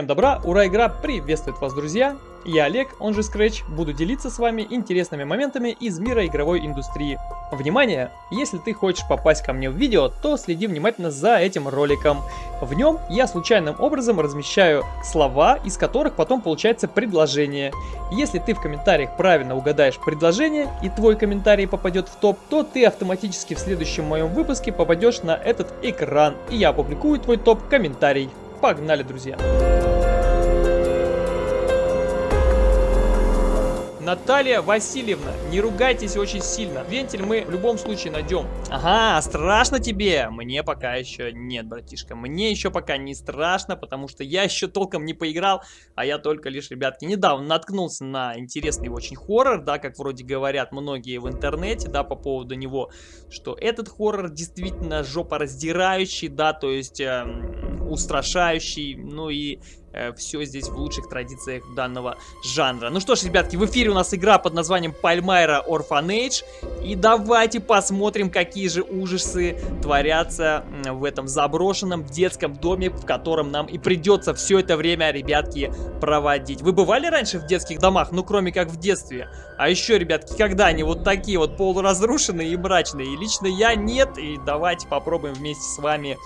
Всем добра, ура, игра приветствует вас, друзья! Я Олег, он же Scratch, буду делиться с вами интересными моментами из мира игровой индустрии. Внимание! Если ты хочешь попасть ко мне в видео, то следи внимательно за этим роликом. В нем я случайным образом размещаю слова, из которых потом получается предложение. Если ты в комментариях правильно угадаешь предложение и твой комментарий попадет в топ, то ты автоматически в следующем моем выпуске попадешь на этот экран, и я опубликую твой топ-комментарий. Погнали, друзья! Наталья Васильевна, не ругайтесь очень сильно. Вентиль мы в любом случае найдем. Ага, страшно тебе? Мне пока еще нет, братишка. Мне еще пока не страшно, потому что я еще толком не поиграл, а я только лишь, ребятки, недавно наткнулся на интересный очень хоррор, да, как вроде говорят многие в интернете, да, по поводу него, что этот хоррор действительно жопораздирающий, да, то есть э, устрашающий, ну и все здесь в лучших традициях данного жанра. Ну что ж, ребятки, в эфире у нас игра под названием Пальмайра Orphanage. И давайте посмотрим, какие же ужасы творятся в этом заброшенном детском доме, в котором нам и придется все это время, ребятки, проводить. Вы бывали раньше в детских домах? Ну, кроме как в детстве. А еще, ребятки, когда они вот такие вот полуразрушенные и мрачные? И лично я нет. И давайте попробуем вместе с вами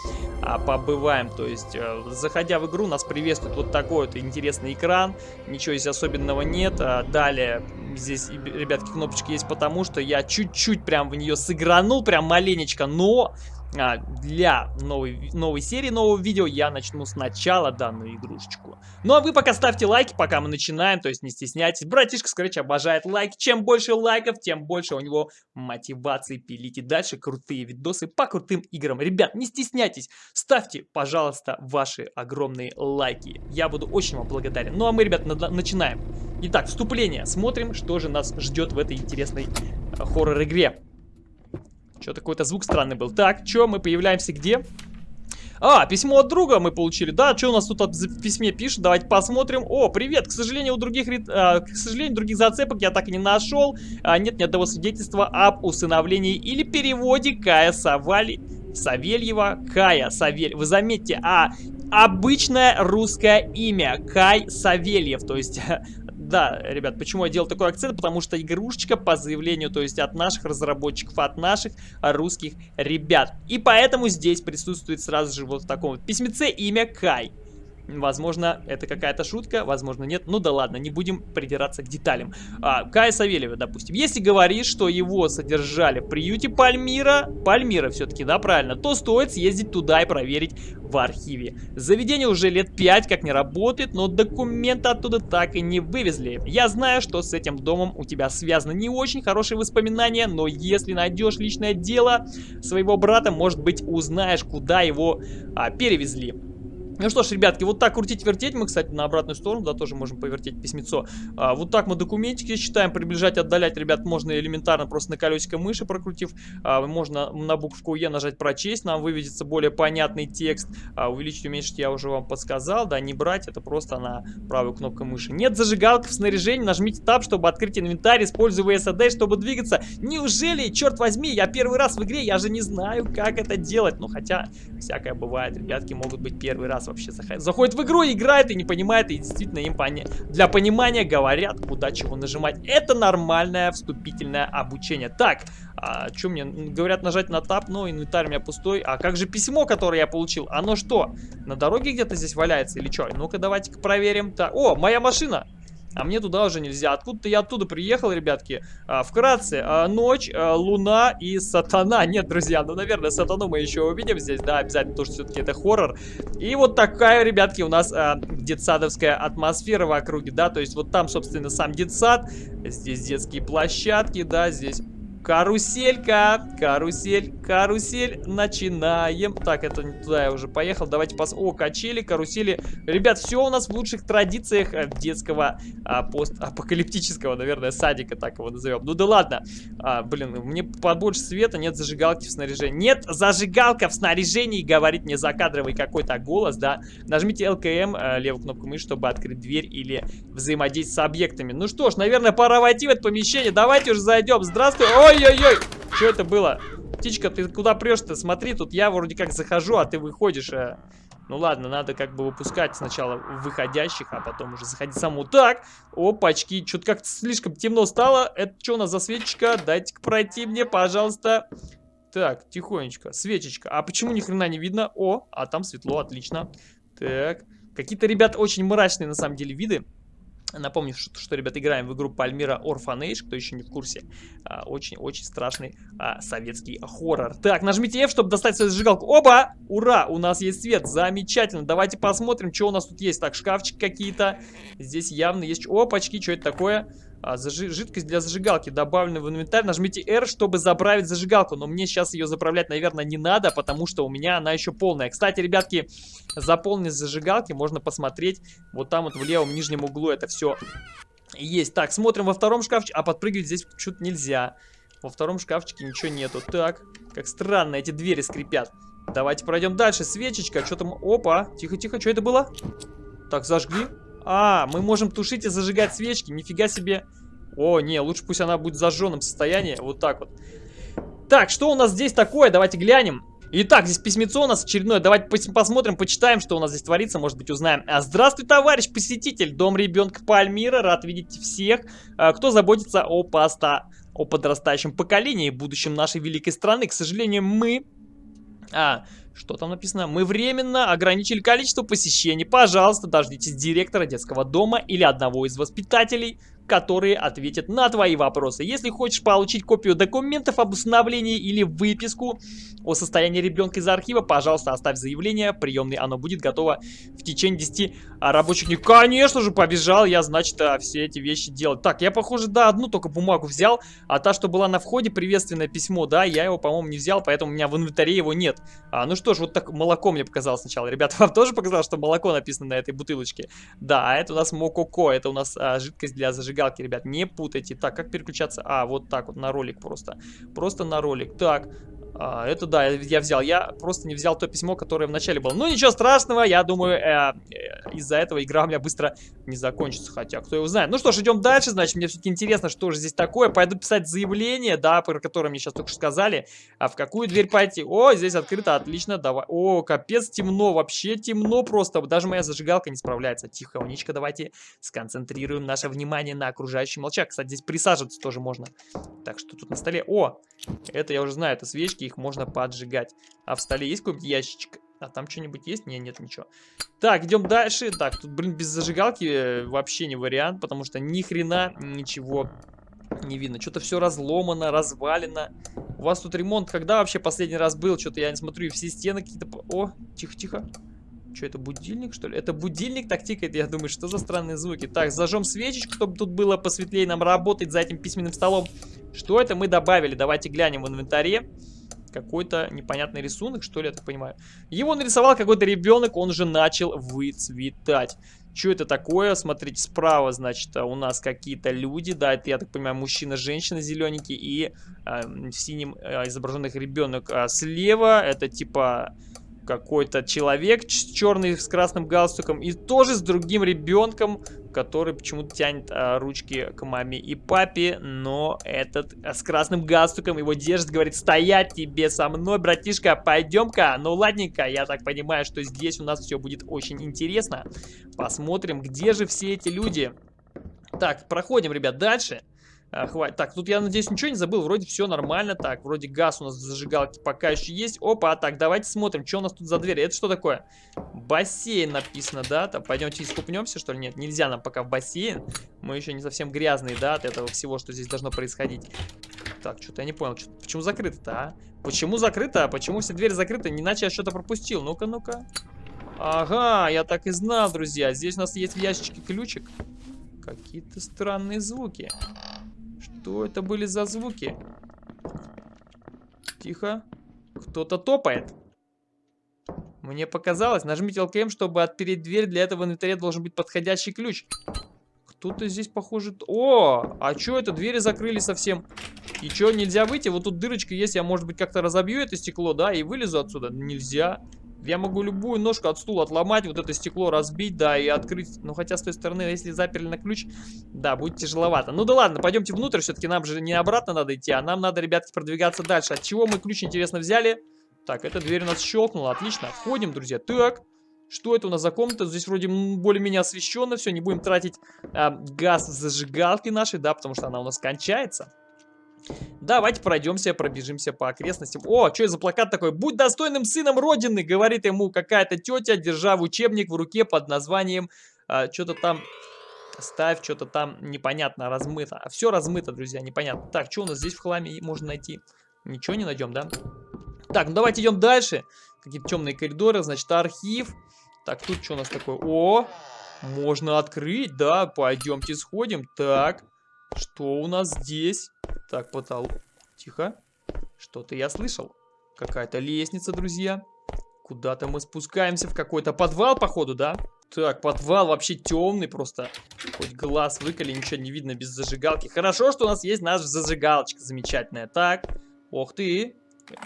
а, побываем. То есть, а, заходя в игру, нас приветствует вот такой вот интересный экран. Ничего здесь особенного нет. А далее здесь, ребятки, кнопочка есть потому, что я чуть-чуть прям в нее сыгранул, прям маленечко, но а, для новой, новой серии, нового видео я начну сначала данную игрушечку. Ну а вы пока ставьте лайки, пока мы начинаем, то есть не стесняйтесь. Братишка Scratch обожает лайки. Чем больше лайков, тем больше у него мотивации пилить и дальше крутые видосы по крутым играм. Ребят, не стесняйтесь, ставьте, пожалуйста, ваши огромные лайки. Я буду очень вам благодарен. Ну а мы, ребят, на начинаем. Итак, вступление. Смотрим, что же нас ждет в этой интересной э, хоррор-игре. Что-то какой-то звук странный был. Так, что, мы появляемся где? А, письмо от друга мы получили. Да, что у нас тут в письме пишет? Давайте посмотрим. О, привет. К сожалению, у других, а, к сожалению, других зацепок я так и не нашел. А, нет ни одного свидетельства об усыновлении или переводе Кая Савали... Савельева. Кая Савель. Вы заметьте, а обычное русское имя Кай Савельев. То есть да, ребят, почему я делал такой акцент? Потому что игрушечка по заявлению, то есть от наших разработчиков, от наших русских ребят. И поэтому здесь присутствует сразу же вот в таком вот письмеце имя Кай. Возможно, это какая-то шутка, возможно, нет. Ну да ладно, не будем придираться к деталям. А, Кая Савельева, допустим. Если говорить, что его содержали в приюте Пальмира, Пальмира все-таки, да, правильно, то стоит съездить туда и проверить в архиве. Заведение уже лет 5 как не работает, но документы оттуда так и не вывезли. Я знаю, что с этим домом у тебя связаны не очень хорошие воспоминания, но если найдешь личное дело своего брата, может быть, узнаешь, куда его а, перевезли. Ну что ж, ребятки, вот так крутить-вертеть. Мы, кстати, на обратную сторону, да, тоже можем повертеть письмецо. А, вот так мы документики считаем. Приближать, отдалять, ребят, можно элементарно просто на колесико мыши прокрутив. А, можно на букву Е нажать прочесть. Нам выведется более понятный текст. А, увеличить, уменьшить я уже вам подсказал. Да, не брать, это просто на правую кнопку мыши. Нет зажигалки в снаряжении. Нажмите Tab, чтобы открыть инвентарь. Используя VSD, чтобы двигаться. Неужели, черт возьми, я первый раз в игре, я же не знаю, как это делать. Ну, хотя, всякое бывает. Ребятки могут быть первый раз раз вообще заходит в игру, играет и не понимает, и действительно им пони для понимания говорят, куда чего нажимать. Это нормальное вступительное обучение. Так, а, что мне? Говорят нажать на тап, но инвентарь у меня пустой. А как же письмо, которое я получил? Оно что, на дороге где-то здесь валяется или что? Ну-ка давайте-ка проверим. Так, о, моя машина! А мне туда уже нельзя. Откуда-то я оттуда приехал, ребятки. А, вкратце, а, ночь, а, луна и сатана. Нет, друзья, ну, наверное, сатану мы еще увидим здесь, да, обязательно, потому что все-таки это хоррор. И вот такая, ребятки, у нас а, детсадовская атмосфера в округе, да, то есть вот там, собственно, сам детсад. Здесь детские площадки, да, здесь Каруселька, карусель, карусель, начинаем. Так, это не туда я уже поехал. Давайте пос... О, качели, карусели. Ребят, все у нас в лучших традициях э, детского а, постапокалиптического, наверное, садика, так его назовем. Ну да ладно. А, блин, мне побольше света, нет зажигалки в снаряжении. Нет зажигалка в снаряжении, говорит мне закадровый какой-то голос, да. Нажмите ЛКМ, э, левую кнопку мыши, чтобы открыть дверь или взаимодействовать с объектами. Ну что ж, наверное, пора войти в это помещение. Давайте уже зайдем. Здравствуй. Ой, Ой-ой-ой! Что это было? Птичка, ты куда прешь-то? Смотри, тут я вроде как захожу, а ты выходишь. А... Ну ладно, надо как бы выпускать сначала выходящих, а потом уже заходить саму. Так, опачки, что-то как-то слишком темно стало. Это что у нас за свечечка? Дайте-ка пройти мне, пожалуйста. Так, тихонечко, свечечка. А почему ни хрена не видно? О, а там светло, отлично. Так, какие-то, ребят, очень мрачные на самом деле виды. Напомню, что, что, ребят, играем в игру Пальмира Orphanage, кто еще не в курсе. Очень-очень а, страшный а, советский хоррор. Так, нажмите F, чтобы достать свою зажигалку. Оба! Ура! У нас есть свет. Замечательно. Давайте посмотрим, что у нас тут есть. Так, шкафчик какие-то. Здесь явно есть... Опачки, что это такое? А, зажи... Жидкость для зажигалки добавлена в инвентарь. Нажмите R, чтобы заправить зажигалку. Но мне сейчас ее заправлять, наверное, не надо, потому что у меня она еще полная. Кстати, ребятки, заполненность зажигалки можно посмотреть вот там вот в левом нижнем углу. Это все есть. Так, смотрим во втором шкафчике. А подпрыгивать здесь что-то нельзя. Во втором шкафчике ничего нету. Так, как странно, эти двери скрипят. Давайте пройдем дальше. Свечечка, что там? Опа, тихо-тихо, что это было? Так, зажгли. А, мы можем тушить и зажигать свечки. Нифига себе. О, не, лучше пусть она будет в зажженном состоянии. Вот так вот. Так, что у нас здесь такое? Давайте глянем. Итак, здесь письмецо у нас очередное. Давайте посмотрим, почитаем, что у нас здесь творится. Может быть, узнаем. А, здравствуй, товарищ посетитель. Дом ребенка Пальмира. Рад видеть всех, а, кто заботится о поста о подрастающем поколении, будущем нашей великой страны. К сожалению, мы... А, что там написано? Мы временно ограничили количество посещений. Пожалуйста, дождитесь директора детского дома или одного из воспитателей которые ответят на твои вопросы. Если хочешь получить копию документов об усыновлении или выписку о состоянии ребенка из архива, пожалуйста, оставь заявление, приемный оно будет готово в течение 10 рабочих дней. Конечно же, побежал я, значит, а, все эти вещи делать. Так, я, похоже, да, одну только бумагу взял, а та, что была на входе, приветственное письмо, да, я его, по-моему, не взял, поэтому у меня в инвентаре его нет. А, ну что ж, вот так молоко мне показалось сначала. Ребята, вам тоже показалось, что молоко написано на этой бутылочке? Да, а это у нас мококо, это у нас а, жидкость для зажигания зажигалки, ребят, не путайте. Так, как переключаться? А, вот так вот, на ролик просто. Просто на ролик. Так, а, это да, я взял. Я просто не взял то письмо, которое в начале было. Ну, ничего страшного, я думаю, э, э, из-за этого игра у меня быстро не закончится. Хотя, кто его знает. Ну что ж, идем дальше. Значит, мне все-таки интересно, что же здесь такое. Пойду писать заявление, да, про которое мне сейчас только что сказали. А в какую дверь пойти? О, здесь открыто, отлично, давай. О, капец, темно, вообще темно просто. Даже моя зажигалка не справляется. Тихо, уничка, давайте сконцентрируем наше внимание на окружающем молчак. Кстати, здесь присаживаться тоже можно. Так, что тут на столе? О, это я уже знаю, это свечки их можно поджигать. А в столе есть какой-нибудь ящичек? А там что-нибудь есть? Не, нет ничего. Так, идем дальше. Так, тут, блин, без зажигалки э, вообще не вариант, потому что ни хрена ничего не видно. Что-то все разломано, развалено. У вас тут ремонт когда вообще последний раз был? Что-то я не смотрю, и все стены какие-то... О, тихо-тихо. Что это, будильник, что ли? Это будильник так тикает, я думаю, что за странные звуки. Так, зажжем свечечку, чтобы тут было посветлее нам работать за этим письменным столом. Что это мы добавили? Давайте глянем в инвентаре. Какой-то непонятный рисунок, что ли, я так понимаю. Его нарисовал какой-то ребенок, он же начал выцветать. Что это такое? Смотрите, справа, значит, у нас какие-то люди. Да, это, я так понимаю, мужчина, женщина зелененький и э, синем э, изображенных ребенок. А слева это типа какой-то человек черный с красным галстуком и тоже с другим ребенком, который почему-то тянет а, ручки к маме и папе, но этот а, с красным галстуком его держит, говорит, стоять тебе со мной, братишка, пойдем-ка. Ну ладненько, я так понимаю, что здесь у нас все будет очень интересно. Посмотрим, где же все эти люди. Так, проходим, ребят, дальше. А, хватит. Так, тут я надеюсь ничего не забыл. Вроде все нормально. Так, вроде газ у нас в зажигалке пока еще есть. Опа, так, давайте смотрим, что у нас тут за дверь. Это что такое? Бассейн написано, да? Там, пойдемте искупнемся, что ли? Нет, нельзя нам пока в бассейн. Мы еще не совсем грязные, да, от этого всего, что здесь должно происходить. Так, что-то я не понял. Что почему закрыто-то, а? Почему закрыто? Почему все двери закрыты? Иначе я что-то пропустил. Ну-ка, ну-ка. Ага, я так и знал, друзья. Здесь у нас есть в ящичке ключик. Какие-то странные звуки. Что это были за звуки? Тихо. Кто-то топает. Мне показалось. Нажмите ЛКМ, чтобы отпереть дверь. Для этого в инвентаре должен быть подходящий ключ. Кто-то здесь, похоже... О! А что это? Двери закрыли совсем. И что, нельзя выйти? Вот тут дырочка есть. Я, может быть, как-то разобью это стекло, да? И вылезу отсюда? Нельзя. Я могу любую ножку от стула отломать, вот это стекло разбить, да, и открыть. Ну, хотя с той стороны, если заперли на ключ, да, будет тяжеловато. Ну да ладно, пойдемте внутрь, все-таки нам же не обратно надо идти, а нам надо, ребятки, продвигаться дальше. От чего мы ключ, интересно, взяли? Так, эта дверь у нас щелкнула, отлично. Входим, друзья. Так, Что это у нас за комната? Здесь вроде более-менее освещенно все. Не будем тратить а, газ зажигалки нашей, да, потому что она у нас кончается. Давайте пройдемся, пробежимся по окрестностям. О, что это за плакат такой? «Будь достойным сыном Родины», говорит ему какая-то тетя, держа в учебник в руке под названием... А, что-то там... Ставь, что-то там непонятно, размыто. А все размыто, друзья, непонятно. Так, что у нас здесь в хламе можно найти? Ничего не найдем, да? Так, ну давайте идем дальше. Какие-то темные коридоры, значит, архив. Так, тут что у нас такое? О, можно открыть, да, пойдемте сходим. Так, что у нас здесь? Так, потолок. Тихо. Что-то я слышал. Какая-то лестница, друзья. Куда-то мы спускаемся в какой-то подвал, походу, да? Так, подвал вообще темный просто. Хоть глаз выколи, ничего не видно без зажигалки. Хорошо, что у нас есть наша зажигалочка замечательная. Так, ох ты.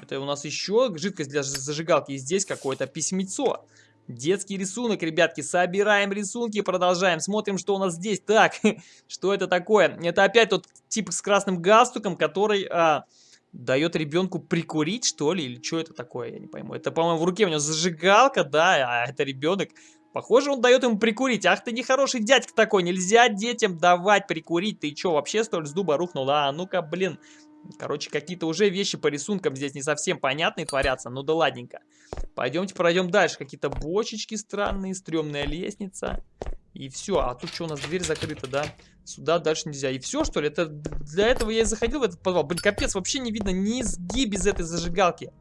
Это у нас еще жидкость для зажигалки. И здесь какое-то письмецо. Детский рисунок, ребятки. Собираем рисунки, продолжаем. Смотрим, что у нас здесь. Так, что это такое? Это опять тот тип с красным галстуком, который а, дает ребенку прикурить, что ли? Или что это такое? Я не пойму. Это, по-моему, в руке у него зажигалка, да, а это ребенок. Похоже, он дает ему прикурить. Ах ты нехороший дядька такой. Нельзя детям давать прикурить. Ты что, вообще, что ли, с дуба рухнул? А, ну-ка, блин. Короче, какие-то уже вещи по рисункам здесь не совсем понятные творятся. Ну да ладненько. Пойдемте пройдем дальше. Какие-то бочечки странные, стрёмная лестница. И все. А тут что, у нас дверь закрыта, да? Сюда дальше нельзя. И все, что ли? Это Для этого я и заходил в этот подвал. Блин, капец, вообще не видно ни изги без этой зажигалки.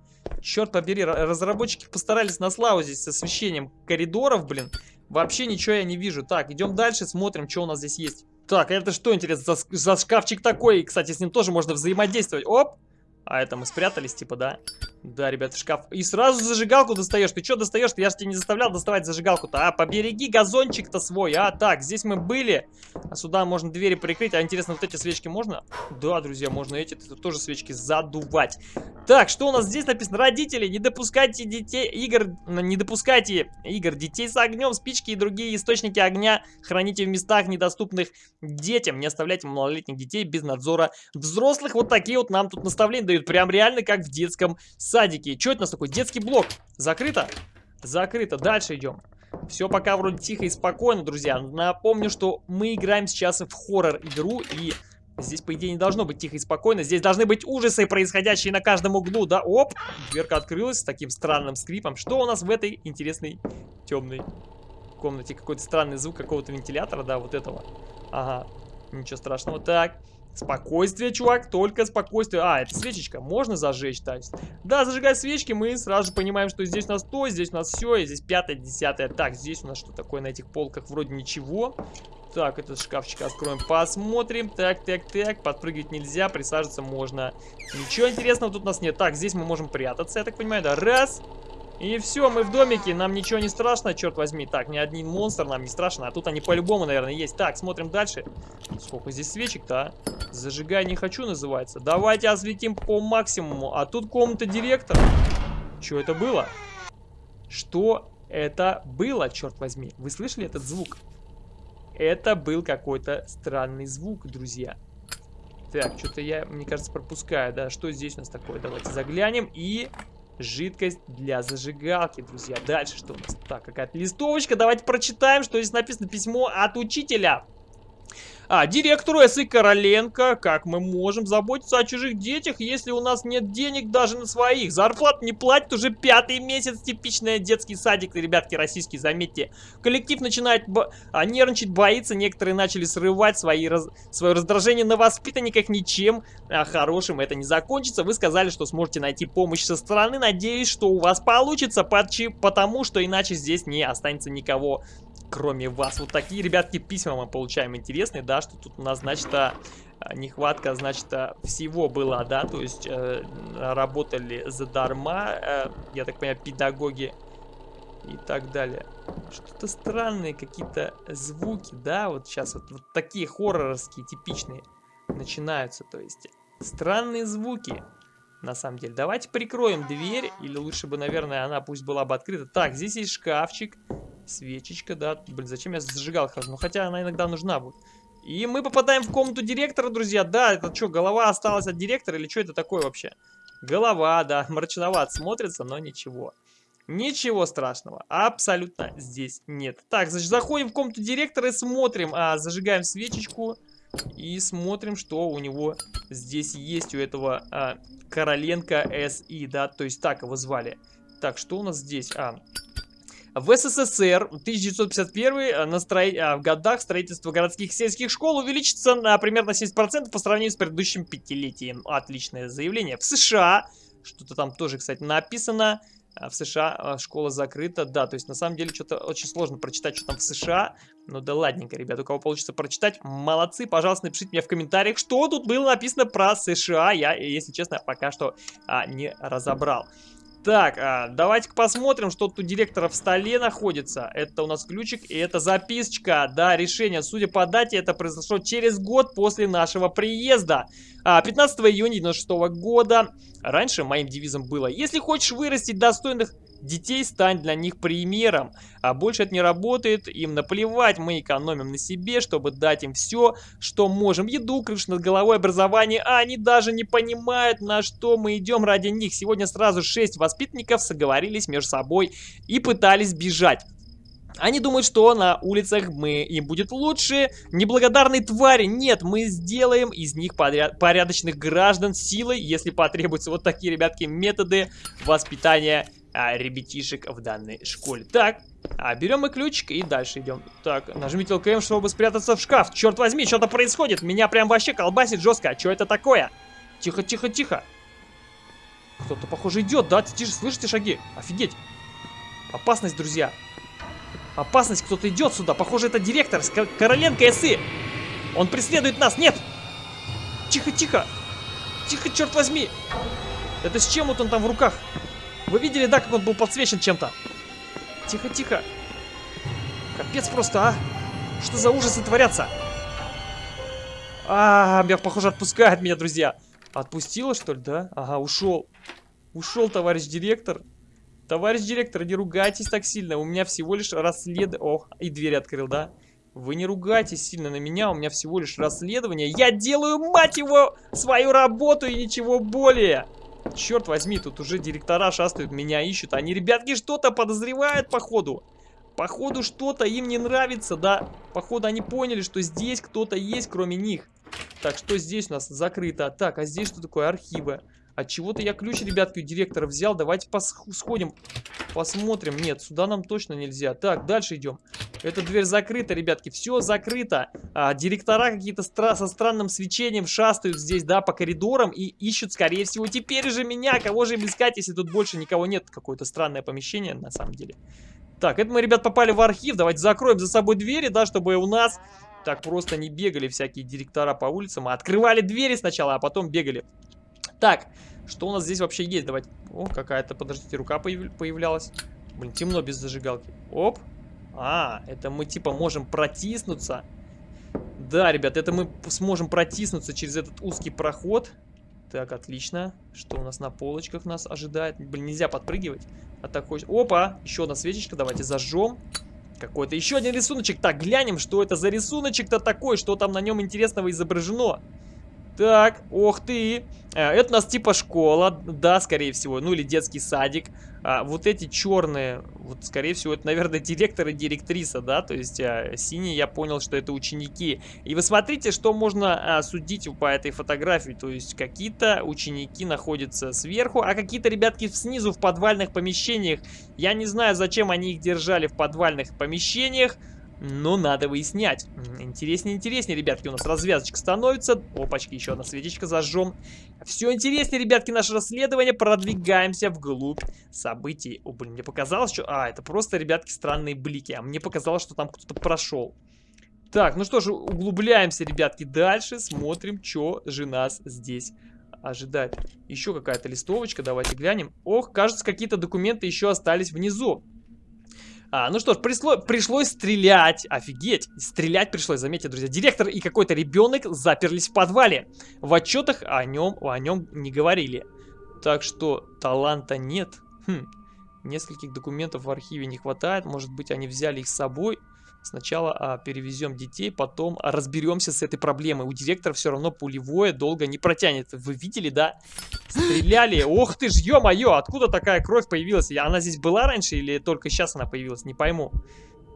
Черт побери, разработчики постарались на славу здесь с освещением коридоров, блин. Вообще ничего я не вижу. Так, идем дальше, смотрим, что у нас здесь есть. Так, это что, интересно, за, за шкафчик такой? Кстати, с ним тоже можно взаимодействовать. Оп! А это мы спрятались, типа, да? Да, ребята, шкаф. И сразу зажигалку достаешь. Ты что достаешь? Я же тебя не заставлял доставать зажигалку-то. А, побереги газончик-то свой. А, так, здесь мы были. А сюда можно двери прикрыть. А интересно, вот эти свечки можно? Да, друзья, можно эти тоже свечки задувать. Так, что у нас здесь написано? Родители, не допускайте детей, игр, не допускайте игр детей с огнем, спички и другие источники огня храните в местах, недоступных детям. Не оставляйте малолетних детей без надзора взрослых. Вот такие вот нам тут наставления дают. Прям реально как в детском садике. Что это у нас такой? Детский блок. Закрыто? Закрыто. Дальше идем. Все пока вроде тихо и спокойно, друзья. Напомню, что мы играем сейчас в хоррор-игру и Здесь, по идее, не должно быть тихо и спокойно. Здесь должны быть ужасы, происходящие на каждом углу, да? Оп! Дверка открылась с таким странным скрипом. Что у нас в этой интересной темной комнате? Какой-то странный звук какого-то вентилятора, да, вот этого. Ага, ничего страшного. Так, спокойствие, чувак, только спокойствие. А, это свечечка, можно зажечь, то есть. Да, зажигая свечки, мы сразу понимаем, что здесь у нас то, здесь у нас все, и здесь пятое, десятое. Так, здесь у нас что такое на этих полках? Вроде ничего. Так, этот шкафчик откроем, посмотрим. Так, так, так, подпрыгивать нельзя, присаживаться можно. Ничего интересного тут у нас нет. Так, здесь мы можем прятаться, я так понимаю, да? Раз. И все, мы в домике, нам ничего не страшно, черт возьми. Так, ни один монстр нам не страшно, а тут они по-любому, наверное, есть. Так, смотрим дальше. Сколько здесь свечек-то, а? Зажигай не хочу, называется. Давайте осветим по максимуму. А тут комната директора. Что это было? Что это было, черт возьми? Вы слышали этот звук? Это был какой-то странный звук, друзья. Так, что-то я, мне кажется, пропускаю, да. Что здесь у нас такое? Давайте заглянем. И жидкость для зажигалки, друзья. Дальше что у нас? Так, какая-то листовочка. Давайте прочитаем, что здесь написано. Письмо от учителя. А, директору СИ Короленко, как мы можем заботиться о чужих детях, если у нас нет денег даже на своих? Зарплат не платят уже пятый месяц, типичный детский садик, ребятки, российский, заметьте. Коллектив начинает а, нервничать, боится, некоторые начали срывать свои раз... свое раздражение на воспитанниках, ничем а, хорошим это не закончится. Вы сказали, что сможете найти помощь со стороны, надеюсь, что у вас получится, потому что иначе здесь не останется никого кроме вас. Вот такие, ребятки, письма мы получаем интересные, да, что тут у нас, значит, а, нехватка, значит, а, всего была, да, то есть э, работали задарма, э, я так понимаю, педагоги и так далее. Что-то странные какие-то звуки, да, вот сейчас вот, вот такие хорроровские, типичные начинаются, то есть странные звуки. На самом деле. Давайте прикроем дверь. Или лучше бы, наверное, она пусть была бы открыта. Так, здесь есть шкафчик. Свечечка, да. Блин, зачем я зажигал хожу? Ну, хотя она иногда нужна будет. И мы попадаем в комнату директора, друзья. Да, это что, голова осталась от директора или что это такое вообще? Голова, да, мрачноват смотрится, но ничего. Ничего страшного, абсолютно здесь нет. Так, значит, заходим в комнату директора и смотрим, а, зажигаем свечечку и смотрим, что у него здесь есть, у этого а, Короленко СИ, да, то есть так его звали. Так, что у нас здесь? А, в СССР 1951 э. А, в годах строительство городских сельских школ увеличится на примерно 70% по сравнению с предыдущим пятилетием. Отличное заявление. В США, что-то там тоже, кстати, написано, а в США школа закрыта. Да, то есть на самом деле что-то очень сложно прочитать, что там в США. Ну да ладненько, ребят, у кого получится прочитать, молодцы. Пожалуйста, напишите мне в комментариях, что тут было написано про США. Я, если честно, пока что а, не разобрал. Так, а, давайте-ка посмотрим, что тут у директора в столе находится. Это у нас ключик и это записочка. Да, решение. Судя по дате, это произошло через год после нашего приезда. А, 15 июня 96 года. Раньше моим девизом было, если хочешь вырастить достойных детей, стань для них примером. А больше это не работает, им наплевать, мы экономим на себе, чтобы дать им все, что можем. Еду, крышу над головой, образование, а они даже не понимают, на что мы идем ради них. Сегодня сразу 6 воспитанников соговорились между собой и пытались бежать. Они думают, что на улицах мы им будет лучше. Неблагодарные твари. Нет, мы сделаем из них поряд порядочных граждан силой, если потребуются вот такие, ребятки, методы воспитания а, ребятишек в данной школе. Так, а, берем мы ключик и дальше идем. Так, нажмите ЛКМ, чтобы спрятаться в шкаф. Черт возьми, что-то происходит. Меня прям вообще колбасит жестко. А что это такое? Тихо, тихо, тихо. Кто-то, похоже, идет, да? Тише, слышите шаги? Офигеть. Опасность, друзья. Опасность, кто-то идет сюда. Похоже, это директор с Короленко СИ. Он преследует нас. Нет! Тихо, тихо. Тихо, черт возьми. Это с чем вот он там в руках? Вы видели, да, как он был подсвечен чем-то? Тихо, тихо. Капец просто, а. Что за ужасы творятся? А, меня, похоже, отпускает меня, друзья. Отпустила, что ли, да? Ага, ушел. Ушел, товарищ директор. Товарищ директор, не ругайтесь так сильно. У меня всего лишь расследование... Ох, и дверь открыл, да? Вы не ругайтесь сильно на меня, у меня всего лишь расследование. Я делаю, мать его, свою работу и ничего более. Черт возьми, тут уже директора шастают, меня ищут. Они, ребятки, что-то подозревают, походу. Походу, что-то им не нравится, да? Походу, они поняли, что здесь кто-то есть, кроме них. Так, что здесь у нас закрыто? Так, а здесь что такое? Архивы. От чего-то я ключ, ребятки, у директора взял. Давайте сходим, посмотрим. Нет, сюда нам точно нельзя. Так, дальше идем. Эта дверь закрыта, ребятки. Все закрыто. А, директора какие-то стра со странным свечением шастают здесь, да, по коридорам и ищут, скорее всего, теперь же меня. Кого же им искать, если тут больше никого нет? Какое-то странное помещение, на самом деле. Так, это мы, ребят, попали в архив. Давайте закроем за собой двери, да, чтобы у нас так просто не бегали всякие директора по улицам. А открывали двери сначала, а потом бегали. Так, что у нас здесь вообще есть? Давайте... О, какая-то, подождите, рука появ... появлялась. Блин, темно без зажигалки. Оп. А, это мы типа можем протиснуться. Да, ребят, это мы сможем протиснуться через этот узкий проход. Так, отлично. Что у нас на полочках нас ожидает? Блин, нельзя подпрыгивать. А так хочешь... Опа! Еще одна свечечка. Давайте зажжем. Какой-то еще один рисуночек. Так, глянем, что это за рисуночек-то такой, что там на нем интересного изображено. Так, ох ты. Э, это у нас типа школа, да, скорее всего, ну или детский садик. А, вот эти черные, вот скорее всего, это, наверное, директор и директриса, да, то есть а, синие, я понял, что это ученики. И вы смотрите, что можно а, судить по этой фотографии, то есть какие-то ученики находятся сверху, а какие-то ребятки снизу в подвальных помещениях. Я не знаю, зачем они их держали в подвальных помещениях, но надо выяснять. Интереснее, интереснее, ребятки, у нас развязочка становится. Опачки, еще одна светичка зажжем. Все интереснее, ребятки, наше расследование. Продвигаемся вглубь событий. О, блин, мне показалось, что... А, это просто, ребятки, странные блики. А мне показалось, что там кто-то прошел. Так, ну что же, углубляемся, ребятки, дальше. Смотрим, что же нас здесь ожидает. Еще какая-то листовочка, давайте глянем. Ох, кажется, какие-то документы еще остались внизу. А, ну что ж, пришло, пришлось стрелять. Офигеть. Стрелять пришлось, заметьте, друзья. Директор и какой-то ребенок заперлись в подвале. В отчетах о нем, о нем не говорили. Так что таланта нет. Хм. Нескольких документов в архиве не хватает. Может быть, они взяли их с собой. Сначала а, перевезем детей, потом а, разберемся с этой проблемой. У директора все равно пулевое долго не протянет. Вы видели, да? Стреляли. Ох ты ж, ё-моё, откуда такая кровь появилась? Она здесь была раньше или только сейчас она появилась? Не пойму.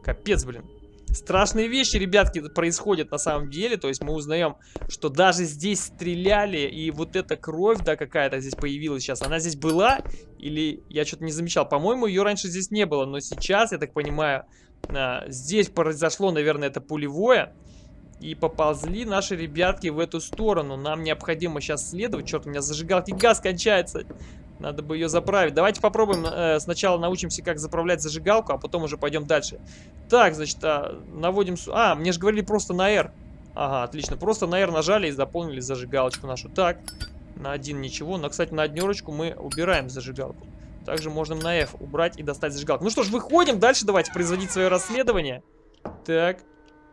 Капец, блин. Страшные вещи, ребятки, происходят на самом деле. То есть мы узнаем, что даже здесь стреляли, и вот эта кровь, да, какая-то здесь появилась сейчас, она здесь была? Или я что-то не замечал? По-моему, ее раньше здесь не было, но сейчас, я так понимаю, здесь произошло, наверное, это пулевое. И поползли наши ребятки в эту сторону. Нам необходимо сейчас следовать. Черт, у меня зажигалки газ кончается. Надо бы ее заправить. Давайте попробуем э, сначала научимся, как заправлять зажигалку, а потом уже пойдем дальше. Так, значит, а, наводим... А, мне же говорили просто на R. Ага, отлично. Просто на R нажали и заполнили зажигалочку нашу. Так, на один ничего. Но, кстати, на однерочку мы убираем зажигалку. Также можно на F убрать и достать зажигалку. Ну что ж, выходим дальше. Давайте производить свое расследование. Так,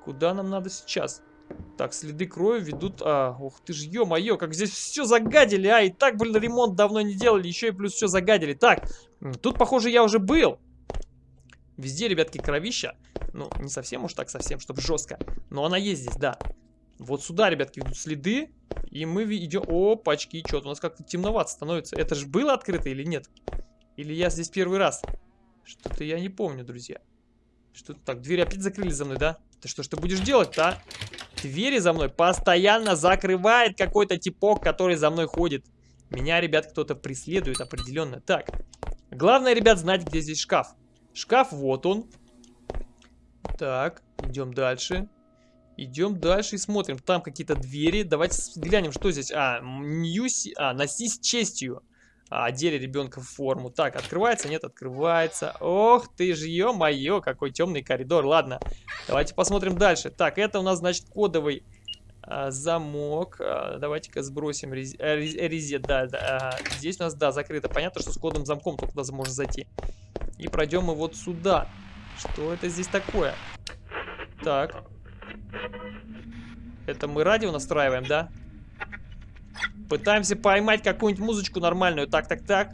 куда нам надо сейчас? Так, следы крови ведут... А, ух ты ж, ё-моё, как здесь все загадили, а! И так, блин, ремонт давно не делали, еще и плюс все загадили. Так, тут, похоже, я уже был. Везде, ребятки, кровища. Ну, не совсем уж так совсем, чтобы жестко. Но она есть здесь, да. Вот сюда, ребятки, ведут следы. И мы идем... О, пачки, что-то у нас как-то темновато становится. Это же было открыто или нет? Или я здесь первый раз? Что-то я не помню, друзья. Что-то так, дверь опять закрыли за мной, да? Ты что ж ты будешь делать-то, а? Двери за мной постоянно закрывает какой-то типок, который за мной ходит. Меня, ребят, кто-то преследует определенно. Так, главное, ребят, знать, где здесь шкаф. Шкаф, вот он. Так, идем дальше. Идем дальше и смотрим. Там какие-то двери. Давайте глянем, что здесь. А, Ньюси... А, носись с честью одели ребенка в форму. Так, открывается? Нет, открывается. Ох ты ж, ё-моё, какой темный коридор. Ладно, давайте посмотрим дальше. Так, это у нас, значит, кодовый а, замок. А, Давайте-ка сбросим рез... э, резет. Да, да, а, здесь у нас, да, закрыто. Понятно, что с кодом замком только туда можно зайти. И пройдем мы вот сюда. Что это здесь такое? Так. Это мы радио настраиваем, да? Пытаемся поймать какую-нибудь музычку нормальную. Так, так, так.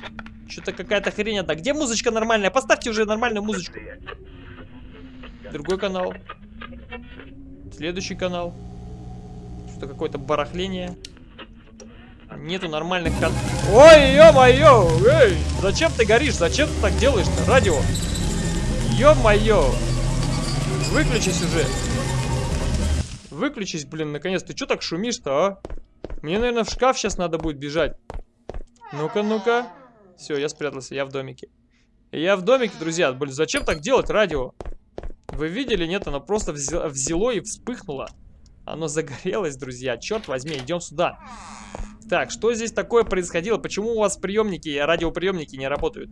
Что-то какая-то хрень одна. Где музычка нормальная? Поставьте уже нормальную музычку. Другой канал. Следующий канал. Что-то какое-то барахление. Нету нормальных кан... Ой, ё-моё! Эй! Зачем ты горишь? Зачем ты так делаешь-то? Радио! Ё-моё! Выключись уже! Выключись, блин, наконец. Ты что так шумишь-то, а? Мне, наверное, в шкаф сейчас надо будет бежать. Ну-ка, ну-ка. Все, я спрятался, я в домике. Я в домике, друзья. Блин, зачем так делать радио? Вы видели? Нет, оно просто взяло и вспыхнуло. Оно загорелось, друзья. Черт возьми, идем сюда. Так, что здесь такое происходило? Почему у вас приемники, радиоприемники не работают?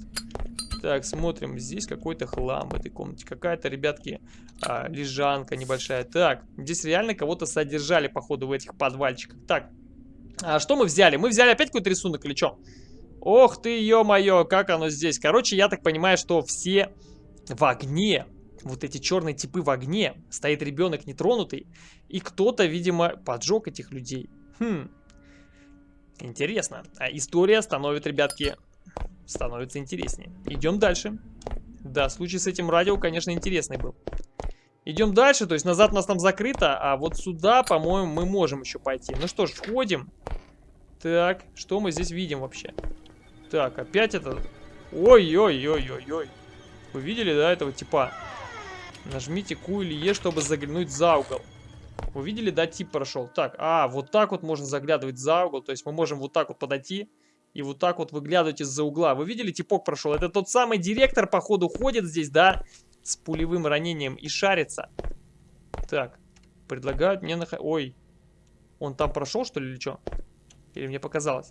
Так, смотрим. Здесь какой-то хлам в этой комнате. Какая-то, ребятки, а, лежанка небольшая. Так, здесь реально кого-то содержали, походу, в этих подвальчиках. Так, а что мы взяли? Мы взяли опять какой-то рисунок или что? Ох ты, ё-моё, как оно здесь. Короче, я так понимаю, что все в огне. Вот эти черные типы в огне. Стоит ребенок нетронутый. И кто-то, видимо, поджег этих людей. Хм. Интересно. А история становится, ребятки, становится интереснее. Идем дальше. Да, случай с этим радио, конечно, интересный был. Идем дальше, то есть назад у нас там закрыто, а вот сюда, по-моему, мы можем еще пойти. Ну что ж, входим. Так, что мы здесь видим вообще? Так, опять это... Ой-ой-ой-ой-ой. Вы видели, да, этого типа? Нажмите Q или E, чтобы заглянуть за угол. Вы видели, да, тип прошел? Так, а, вот так вот можно заглядывать за угол. То есть мы можем вот так вот подойти и вот так вот выглядывать из-за угла. Вы видели, типок прошел? Это тот самый директор, походу, ходит здесь, да? С пулевым ранением и шарится. Так, предлагают мне нах... Ой, он там прошел, что ли, или что? Или мне показалось?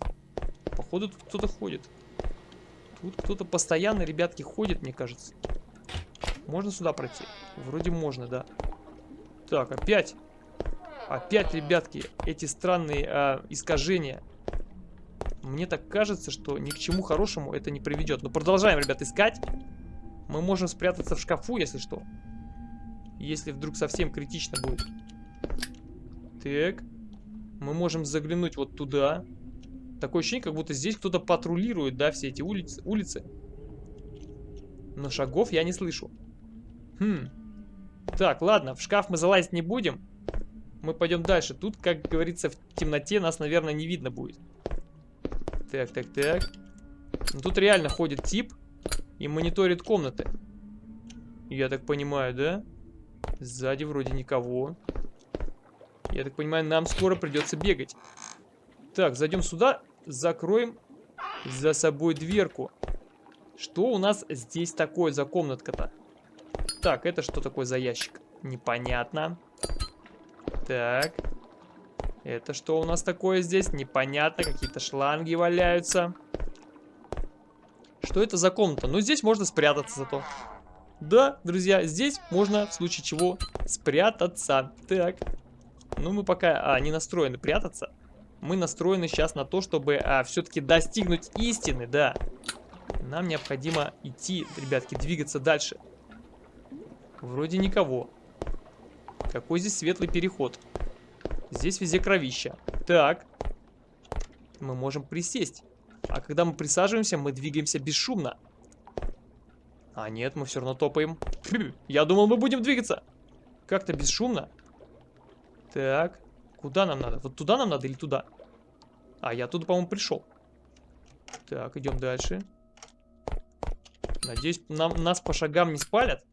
Походу, тут кто-то ходит. Тут кто-то постоянно, ребятки, ходит, мне кажется. Можно сюда пройти? Вроде можно, да. Так, опять. Опять, ребятки, эти странные э, искажения. Мне так кажется, что ни к чему хорошему это не приведет. Но продолжаем, ребят, искать. Мы можем спрятаться в шкафу, если что. Если вдруг совсем критично будет. Так. Мы можем заглянуть вот туда. Такое ощущение, как будто здесь кто-то патрулирует, да, все эти улицы. улицы. Но шагов я не слышу. Хм. Так, ладно, в шкаф мы залазить не будем. Мы пойдем дальше. Тут, как говорится, в темноте нас, наверное, не видно будет. Так, так, так. Тут реально ходит тип и мониторит комнаты. Я так понимаю, да? Сзади вроде никого. Я так понимаю, нам скоро придется бегать. Так, зайдем сюда, закроем за собой дверку. Что у нас здесь такое за комнатка-то? Так, это что такое за ящик? Непонятно. Так. Это что у нас такое здесь? Непонятно. Какие-то шланги валяются. Что это за комната? Ну, здесь можно спрятаться зато. Да, друзья, здесь можно в случае чего спрятаться. Так. Ну, мы пока а, не настроены прятаться. Мы настроены сейчас на то, чтобы а, все-таки достигнуть истины, да. Нам необходимо идти, ребятки, двигаться дальше. Вроде никого. Какой здесь светлый переход. Здесь везде кровища. Так. Мы можем присесть. А когда мы присаживаемся, мы двигаемся бесшумно. А нет, мы все равно топаем. Я думал, мы будем двигаться. Как-то бесшумно. Так. Куда нам надо? Вот туда нам надо или туда? А, я туда, по-моему, пришел. Так, идем дальше. Надеюсь, нам, нас по шагам не спалят.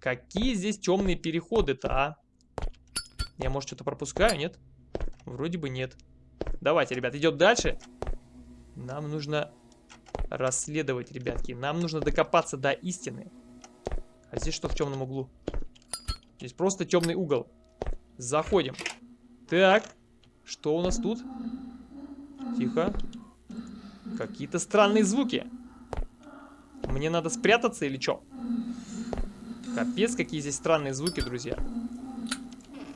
Какие здесь темные переходы-то, а? Я, может, что-то пропускаю, нет? Вроде бы нет. Давайте, ребят, идем дальше. Нам нужно расследовать, ребятки. Нам нужно докопаться до истины. А здесь что в темном углу? Здесь просто темный угол. Заходим. Так, что у нас тут? Тихо. Какие-то странные звуки. Мне надо спрятаться или что? Капец, какие здесь странные звуки, друзья.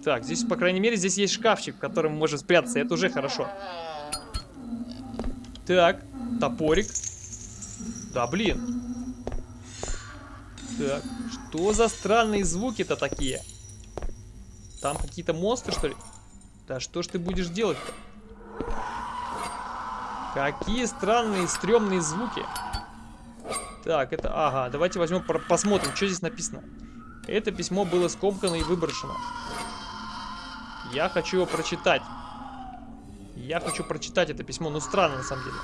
Так, здесь, по крайней мере, здесь есть шкафчик, в котором можем спрятаться. Это уже хорошо. Так, топорик. Да, блин. Так, что за странные звуки-то такие? Там какие-то монстры, что ли? Да что ж ты будешь делать-то? Какие странные, стрёмные звуки. Так, это... Ага, давайте возьмем, посмотрим, что здесь написано. Это письмо было скомкано и выброшено. Я хочу его прочитать. Я хочу прочитать это письмо. Ну, странно, на самом деле.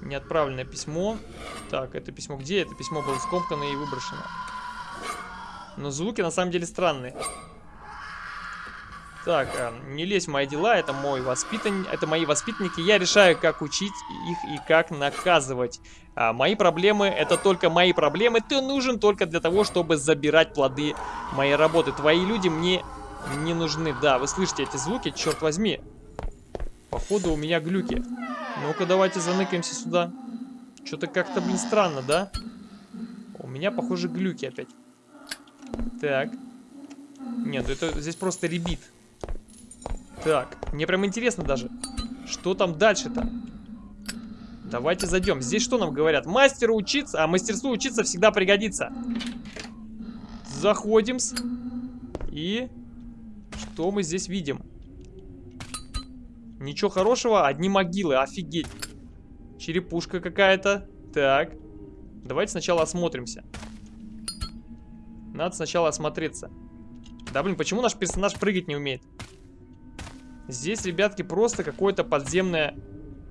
Неотправленное письмо. Так, это письмо где? Это письмо было скомкано и выброшено. Но звуки, на самом деле, странные. Так, э, не лезь в мои дела, это мой воспитан... это мои воспитанники. Я решаю, как учить их и как наказывать. А мои проблемы, это только мои проблемы. Ты нужен только для того, чтобы забирать плоды моей работы. Твои люди мне не нужны. Да, вы слышите эти звуки, черт возьми. Походу у меня глюки. Ну-ка, давайте заныкаемся сюда. Что-то как-то, блин, странно, да? У меня, похоже, глюки опять. Так. Нет, это здесь просто ребит. Так, мне прям интересно даже, что там дальше-то? Давайте зайдем. Здесь что нам говорят? Мастеру учиться, а мастерству учиться всегда пригодится. Заходим. -с. И что мы здесь видим? Ничего хорошего, одни могилы, офигеть. Черепушка какая-то. Так. Давайте сначала осмотримся. Надо сначала осмотреться. Да блин, почему наш персонаж прыгать не умеет? Здесь, ребятки, просто какое-то подземное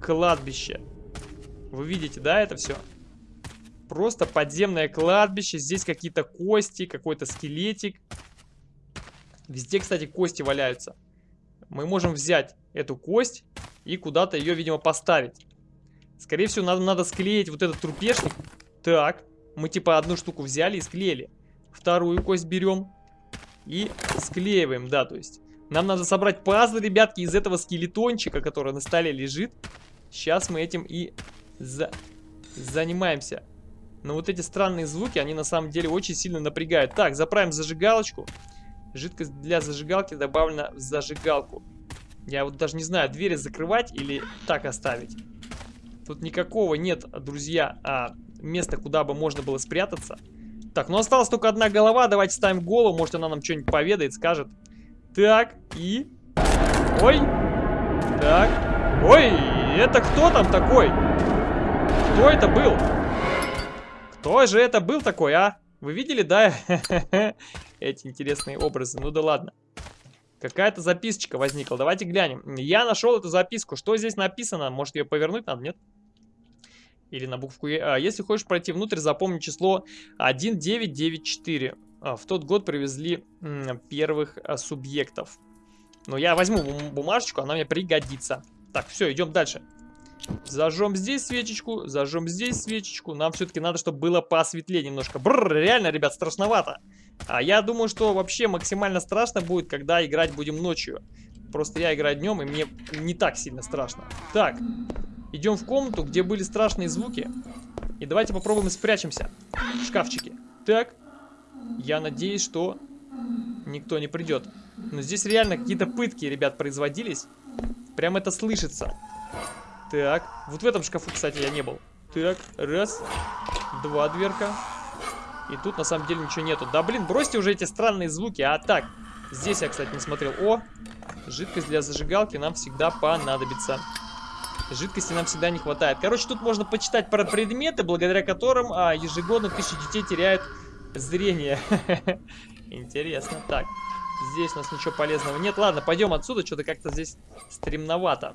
кладбище. Вы видите, да, это все? Просто подземное кладбище. Здесь какие-то кости, какой-то скелетик. Везде, кстати, кости валяются. Мы можем взять эту кость и куда-то ее, видимо, поставить. Скорее всего, нам надо склеить вот этот трупешник. Так, мы типа одну штуку взяли и склеили. Вторую кость берем и склеиваем, да, то есть. Нам надо собрать пазлы, ребятки, из этого скелетончика, который на столе лежит. Сейчас мы этим и за... занимаемся. Но вот эти странные звуки, они на самом деле очень сильно напрягают. Так, заправим зажигалочку. Жидкость для зажигалки добавлена в зажигалку. Я вот даже не знаю, двери закрывать или так оставить. Тут никакого нет, друзья, а, места, куда бы можно было спрятаться. Так, ну осталась только одна голова. Давайте ставим голову. Может, она нам что-нибудь поведает, скажет. Так, и... Ой! Так. Ой, это кто там такой? Кто это был? Кто же это был такой, а? Вы видели, да? эти интересные образы. Ну да ладно. Какая-то записочка возникла. Давайте глянем. Я нашел эту записку. Что здесь написано? Может ее повернуть надо, нет? Или на букву Е. А, если хочешь пройти внутрь, запомни число 1994. А, в тот год привезли первых а, субъектов. Но я возьму бумажечку, она мне пригодится. Так, все, идем дальше. Зажжем здесь свечечку, зажжем здесь свечечку. Нам все-таки надо, чтобы было посветлее немножко. Бррр, реально, ребят, страшновато. А я думаю, что вообще максимально страшно будет, когда играть будем ночью. Просто я играю днем, и мне не так сильно страшно. Так, идем в комнату, где были страшные звуки. И давайте попробуем спрячемся. В шкафчике. Так, я надеюсь, что никто не придет. Но здесь реально какие-то пытки, ребят, производились. Прям это слышится. Так, вот в этом шкафу, кстати, я не был. Так, раз, два дверка. И тут на самом деле ничего нету. Да блин, бросьте уже эти странные звуки. А так, здесь я, кстати, не смотрел. О, жидкость для зажигалки нам всегда понадобится. Жидкости нам всегда не хватает. Короче, тут можно почитать про предметы, благодаря которым а, ежегодно тысячи детей теряют зрение. Интересно. Так, здесь у нас ничего полезного нет. Ладно, пойдем отсюда. Что-то как-то здесь стремновато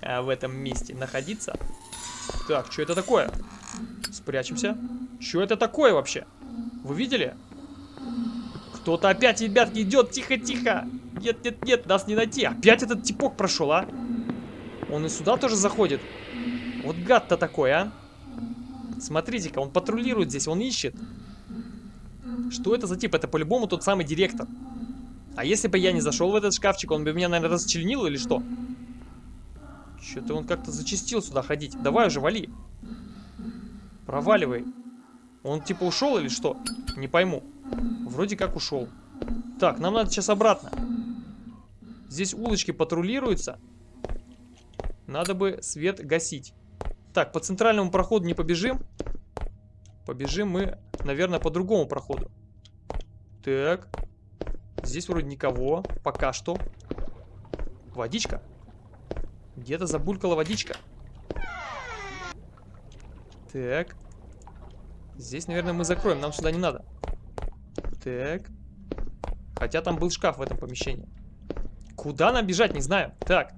а, в этом месте находиться. Так, что это такое? Спрячемся. Что это такое вообще? Вы видели? Кто-то опять, ребятки, идет. Тихо-тихо. Нет, нет, нет, нас не найти. Опять этот типок прошел, а? Он и сюда тоже заходит. Вот гад-то такой, а? Смотрите-ка, он патрулирует здесь, он ищет. Что это за тип? Это по-любому тот самый директор. А если бы я не зашел в этот шкафчик, он бы меня, наверное, расчленил или что? Что-то он как-то зачастил сюда ходить. Давай уже, вали. Проваливай. Он типа ушел или что? Не пойму. Вроде как ушел. Так, нам надо сейчас обратно. Здесь улочки патрулируются. Надо бы свет гасить. Так, по центральному проходу не побежим. Побежим мы, наверное, по другому проходу. Так. Здесь вроде никого. Пока что. Водичка. Где-то забулькала водичка. Так. Здесь, наверное, мы закроем. Нам сюда не надо. Так. Хотя там был шкаф в этом помещении. Куда нам бежать, не знаю. Так.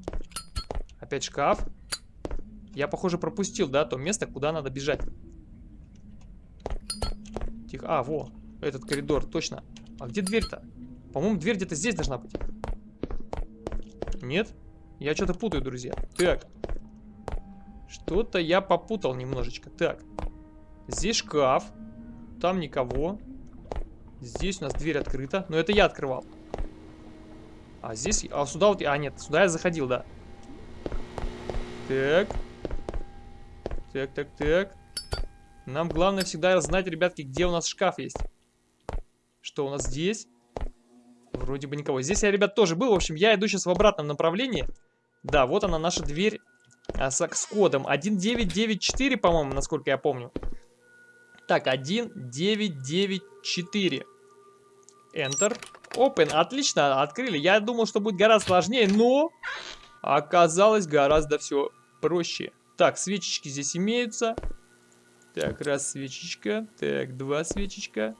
Опять шкаф. Я, похоже, пропустил, да, то место, куда надо бежать. Тихо. А, во. Этот коридор, точно. А где дверь-то? По-моему, дверь где-то здесь должна быть. Нет? Я что-то путаю, друзья. Так. Что-то я попутал немножечко. Так. Здесь шкаф. Там никого. Здесь у нас дверь открыта. Но это я открывал. А здесь... А сюда вот... А, нет, сюда я заходил, да. Так. Так, так, так. Нам главное всегда знать, ребятки, где у нас шкаф есть. Что у нас здесь? Вроде бы никого. Здесь я, ребят, тоже был. В общем, я иду сейчас в обратном направлении. Да, вот она, наша дверь а, с, с кодом. 1994, по-моему, насколько я помню. Так, 1994. Enter. Open. Отлично, открыли. Я думал, что будет гораздо сложнее, но оказалось гораздо все проще. Так, свечечки здесь имеются. Так, раз свечечка. Так, два свечечка.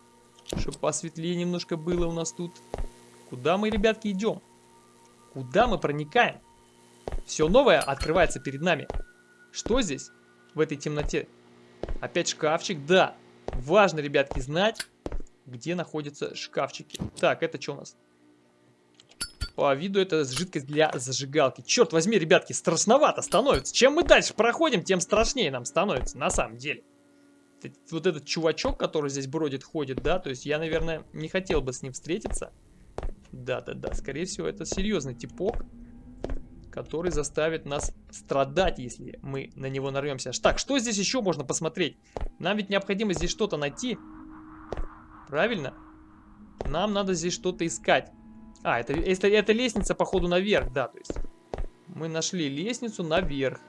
Чтобы посветлее немножко было у нас тут. Куда мы, ребятки, идем? Куда мы проникаем? Все новое открывается перед нами. Что здесь? В этой темноте? Опять шкафчик? Да. Важно, ребятки, знать, где находятся шкафчики. Так, это что у нас? По виду это жидкость для зажигалки. Черт возьми, ребятки, страшновато становится. Чем мы дальше проходим, тем страшнее нам становится, на самом деле вот этот чувачок, который здесь бродит, ходит, да, то есть я, наверное, не хотел бы с ним встретиться. Да-да-да, скорее всего, это серьезный типок, который заставит нас страдать, если мы на него нарвемся. Так, что здесь еще можно посмотреть? Нам ведь необходимо здесь что-то найти. Правильно? Нам надо здесь что-то искать. А, это, это, это лестница, походу, наверх, да, то есть мы нашли лестницу наверх.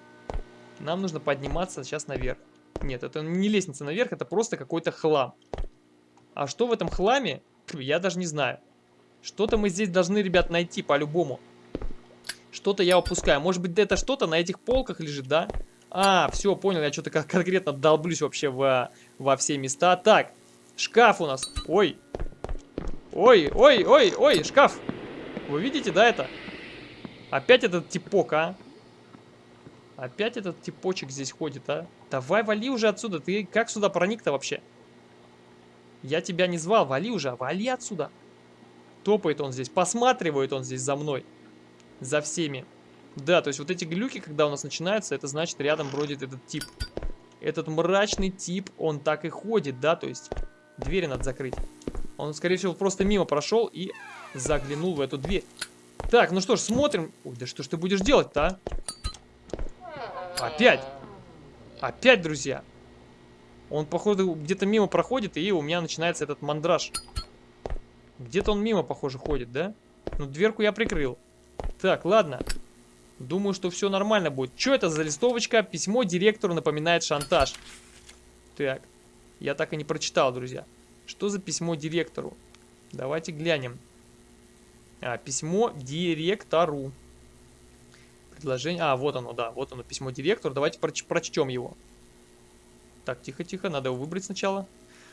Нам нужно подниматься сейчас наверх. Нет, это не лестница наверх, это просто какой-то хлам. А что в этом хламе, я даже не знаю. Что-то мы здесь должны, ребят, найти по-любому. Что-то я упускаю. Может быть, это что-то на этих полках лежит, да? А, все, понял, я что-то конкретно долблюсь вообще во, во все места. Так, шкаф у нас. Ой. Ой, ой, ой, ой, шкаф. Вы видите, да, это? Опять этот типок, а? Опять этот типочек здесь ходит, а? Давай, вали уже отсюда. Ты как сюда проник-то вообще? Я тебя не звал, вали уже, вали отсюда. Топает он здесь, посматривает он здесь за мной. За всеми. Да, то есть вот эти глюки, когда у нас начинаются, это значит рядом бродит этот тип. Этот мрачный тип, он так и ходит, да, то есть двери надо закрыть. Он, скорее всего, просто мимо прошел и заглянул в эту дверь. Так, ну что ж, смотрим. Ой, да что ж ты будешь делать-то, а? Опять. Опять, друзья. Он, походу, где-то мимо проходит, и у меня начинается этот мандраж. Где-то он мимо, похоже, ходит, да? Ну, дверку я прикрыл. Так, ладно. Думаю, что все нормально будет. Что это за листовочка? Письмо директору напоминает шантаж. Так, я так и не прочитал, друзья. Что за письмо директору? Давайте глянем. А, письмо директору. Предложение... А, вот оно, да, вот оно, письмо директору. Давайте проч прочтем его. Так, тихо-тихо, надо его выбрать сначала.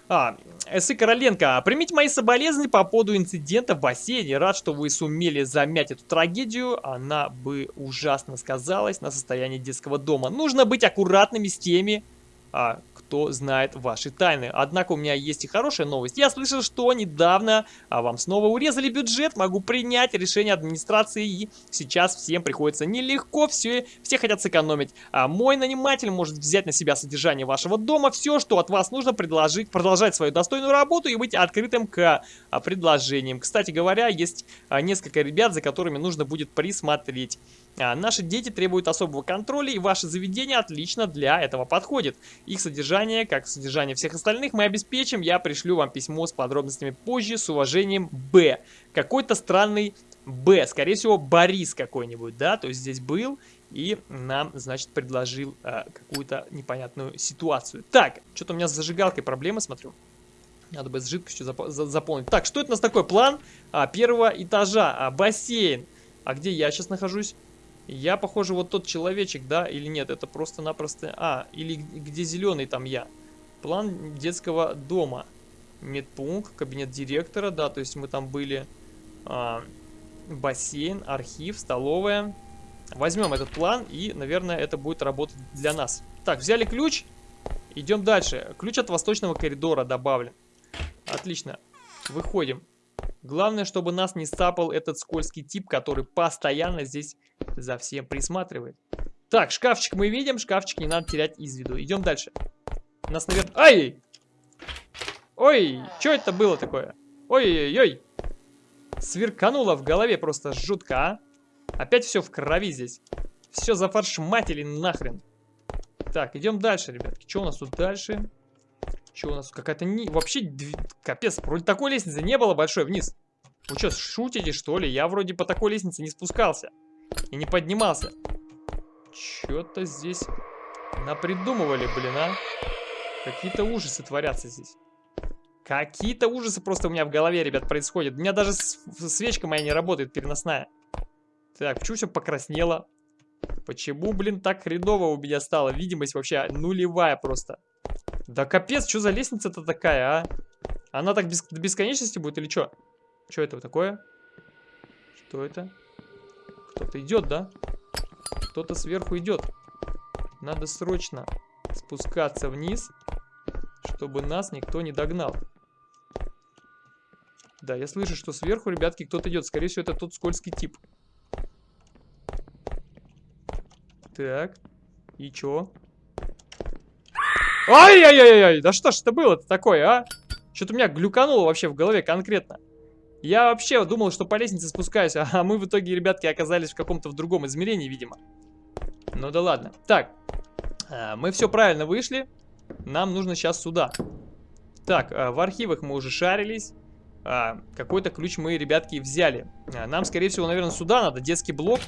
А, Эсы Короленко, примите мои соболезнования по поводу инцидента в бассейне. Рад, что вы сумели замять эту трагедию. Она бы ужасно сказалась на состоянии детского дома. Нужно быть аккуратными с теми, а, кто знает ваши тайны. Однако у меня есть и хорошая новость. Я слышал, что недавно а, вам снова урезали бюджет. Могу принять решение администрации. И сейчас всем приходится нелегко. Все, все хотят сэкономить. А мой наниматель может взять на себя содержание вашего дома. Все, что от вас нужно, предложить, продолжать свою достойную работу и быть открытым к а, предложениям. Кстати говоря, есть а, несколько ребят, за которыми нужно будет присмотреть. А, наши дети требуют особого контроля, и ваше заведение отлично для этого подходит. Их содержание, как содержание всех остальных, мы обеспечим. Я пришлю вам письмо с подробностями позже. С уважением, Б. Какой-то странный Б. Скорее всего, Борис какой-нибудь, да? То есть здесь был и нам, значит, предложил э, какую-то непонятную ситуацию. Так, что-то у меня с зажигалкой проблемы, смотрю. Надо бы с жидкостью зап заполнить. Так, что это у нас такой план а, первого этажа? А, бассейн. А где я сейчас нахожусь? Я, похоже, вот тот человечек, да, или нет, это просто-напросто... А, или где зеленый там я. План детского дома. Медпункт, кабинет директора, да, то есть мы там были... А, бассейн, архив, столовая. Возьмем этот план и, наверное, это будет работать для нас. Так, взяли ключ. Идем дальше. Ключ от восточного коридора добавлен. Отлично. Выходим. Главное, чтобы нас не сцапал этот скользкий тип, который постоянно здесь за всем присматривает. Так, шкафчик мы видим, шкафчик не надо терять из виду. Идем дальше. Нас, наверное... Ай! Ой, что это было такое? Ой-ой-ой. Сверкануло в голове просто жутко, а? Опять все в крови здесь. Все зафаршматили нахрен. Так, идем дальше, ребятки. Что у нас тут дальше? Что у нас? Какая-то не... Вообще, капец, вроде такой лестницы не было большой вниз. Вы что, шутите, что ли? Я вроде по такой лестнице не спускался. И не поднимался. Что-то здесь напридумывали, блин, а. Какие-то ужасы творятся здесь. Какие-то ужасы просто у меня в голове, ребят, происходят. У меня даже свечка моя не работает, переносная. Так, почему все покраснело? Почему, блин, так хреново у меня стало? Видимость вообще нулевая просто. Да капец, что за лестница-то такая, а? Она так без, до бесконечности будет или что? Что это такое? Что это? Кто-то идет, да? Кто-то сверху идет. Надо срочно спускаться вниз, чтобы нас никто не догнал. Да, я слышу, что сверху, ребятки, кто-то идет. Скорее всего, это тот скользкий тип. Так. И чё? Ай-яй-яй-яй, да что ж это было-то такое, а? Что-то у меня глюкануло вообще в голове конкретно. Я вообще думал, что по лестнице спускаюсь, а мы в итоге, ребятки, оказались в каком-то в другом измерении, видимо. Ну да ладно. Так, э, мы все правильно вышли. Нам нужно сейчас сюда. Так, э, в архивах мы уже шарились. Э, какой-то ключ мы, ребятки, взяли. Нам, скорее всего, наверное, сюда надо. Детский блок.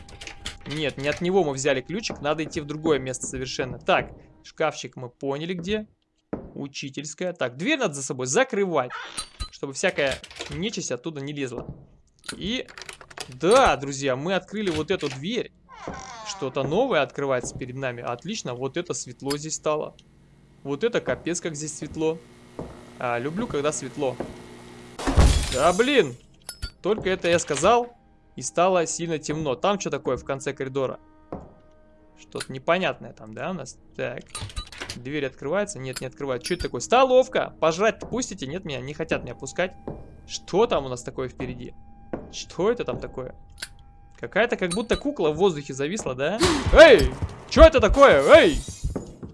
Нет, не от него мы взяли ключик. Надо идти в другое место совершенно. Так, Шкафчик мы поняли где. Учительская. Так, дверь надо за собой закрывать, чтобы всякая нечисть оттуда не лезла. И, да, друзья, мы открыли вот эту дверь. Что-то новое открывается перед нами. Отлично, вот это светло здесь стало. Вот это капец, как здесь светло. А, люблю, когда светло. Да блин! Только это я сказал, и стало сильно темно. Там что такое в конце коридора? Что-то непонятное там, да, у нас? Так. Дверь открывается? Нет, не открывает. Что это такое? Столовка! Пожрать пустите? Нет, меня не хотят меня пускать. Что там у нас такое впереди? Что это там такое? Какая-то как будто кукла в воздухе зависла, да? Эй! Что это такое? Эй!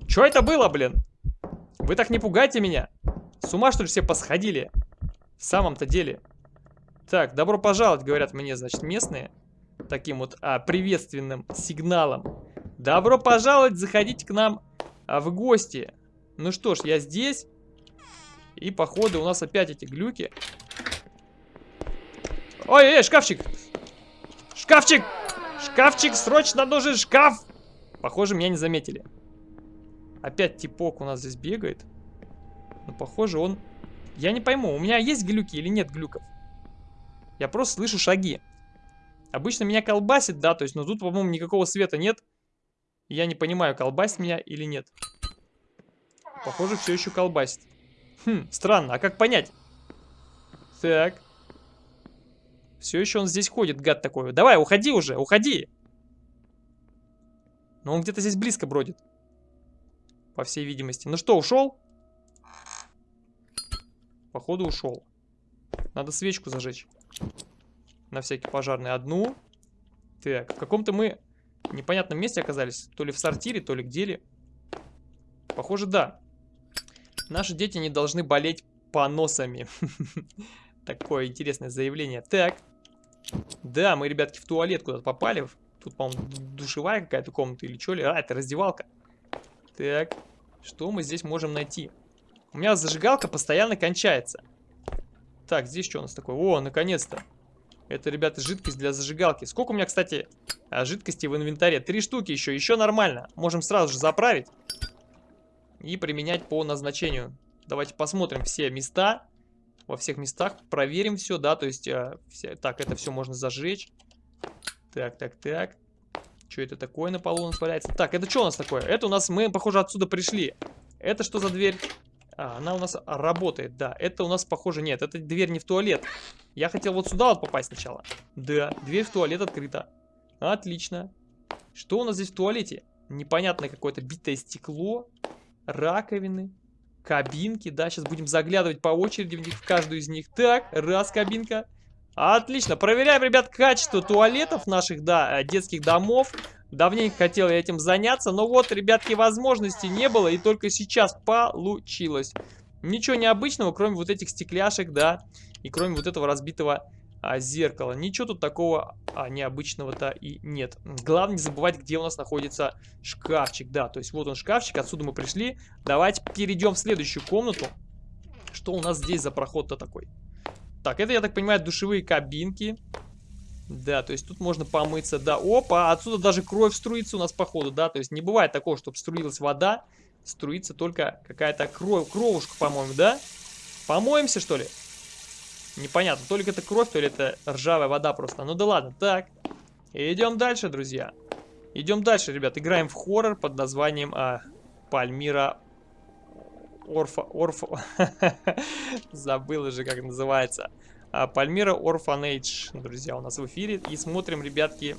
Что это было, блин? Вы так не пугайте меня. С ума, что ли, все посходили? В самом-то деле. Так, добро пожаловать, говорят мне, значит, местные. Таким вот а, приветственным сигналом. Добро пожаловать, заходите к нам а, в гости. Ну что ж, я здесь. И, походу, у нас опять эти глюки. Ой, эй, шкафчик! Шкафчик! Шкафчик, срочно нужен шкаф! Похоже, меня не заметили. Опять типок у нас здесь бегает. Но, похоже, он... Я не пойму, у меня есть глюки или нет глюков? Я просто слышу шаги. Обычно меня колбасит, да, то есть, но тут, по-моему, никакого света нет. Я не понимаю, колбасит меня или нет. Похоже, все еще колбасит. Хм, странно, а как понять? Так. Все еще он здесь ходит, гад такой. Давай, уходи уже, уходи. Но он где-то здесь близко бродит. По всей видимости. Ну что, ушел? Походу ушел. Надо свечку зажечь. На всякий пожарный. Одну. Так, в каком-то мы непонятном месте оказались. То ли в сортире, то ли где ли. Похоже, да. Наши дети не должны болеть поносами. Такое интересное заявление. Так. Да, мы, ребятки, в туалет куда-то попали. Тут, по-моему, душевая какая-то комната или что ли. А, это раздевалка. Так, что мы здесь можем найти? У меня зажигалка постоянно кончается. Так, здесь что у нас такое? О, наконец-то. Это, ребята, жидкость для зажигалки. Сколько у меня, кстати, а, жидкости в инвентаре? Три штуки еще, еще нормально. Можем сразу же заправить и применять по назначению. Давайте посмотрим все места во всех местах. Проверим все, да, то есть... Э, все, так, это все можно зажечь. Так, так, так. Что это такое на полу у нас валяется? Так, это что у нас такое? Это у нас, мы, похоже, отсюда пришли. Это что за дверь? А, она у нас работает, да. Это у нас, похоже, нет. Это дверь не в туалет. Я хотел вот сюда вот попасть сначала. Да, дверь в туалет открыта. Отлично. Что у нас здесь в туалете? Непонятное какое-то битое стекло. Раковины кабинки, да, сейчас будем заглядывать по очереди в них, в каждую из них. Так, раз кабинка. Отлично, проверяем, ребят, качество туалетов наших, да, э, детских домов. Давненько хотел я этим заняться, но вот, ребятки, возможности не было, и только сейчас получилось. Ничего необычного, кроме вот этих стекляшек, да, и кроме вот этого разбитого а, зеркало. Ничего тут такого а, необычного-то и нет. Главное не забывать, где у нас находится шкафчик. Да, то есть вот он шкафчик, отсюда мы пришли. Давайте перейдем в следующую комнату. Что у нас здесь за проход-то такой? Так, это, я так понимаю, душевые кабинки. Да, то есть тут можно помыться, да. Опа, отсюда даже кровь струится у нас походу, да. То есть не бывает такого, чтобы струилась вода. Струится только какая-то кровь, кровушка, по-моему, да? Помоемся, что ли? Непонятно, то ли это кровь, то ли это ржавая вода просто. Ну да ладно, так. Идем дальше, друзья. Идем дальше, ребят. Играем в хоррор под названием а, Пальмира Орфа... Орфа... Забыл уже, как называется. А, Пальмира Орфанейдж, друзья, у нас в эфире. И смотрим, ребятки.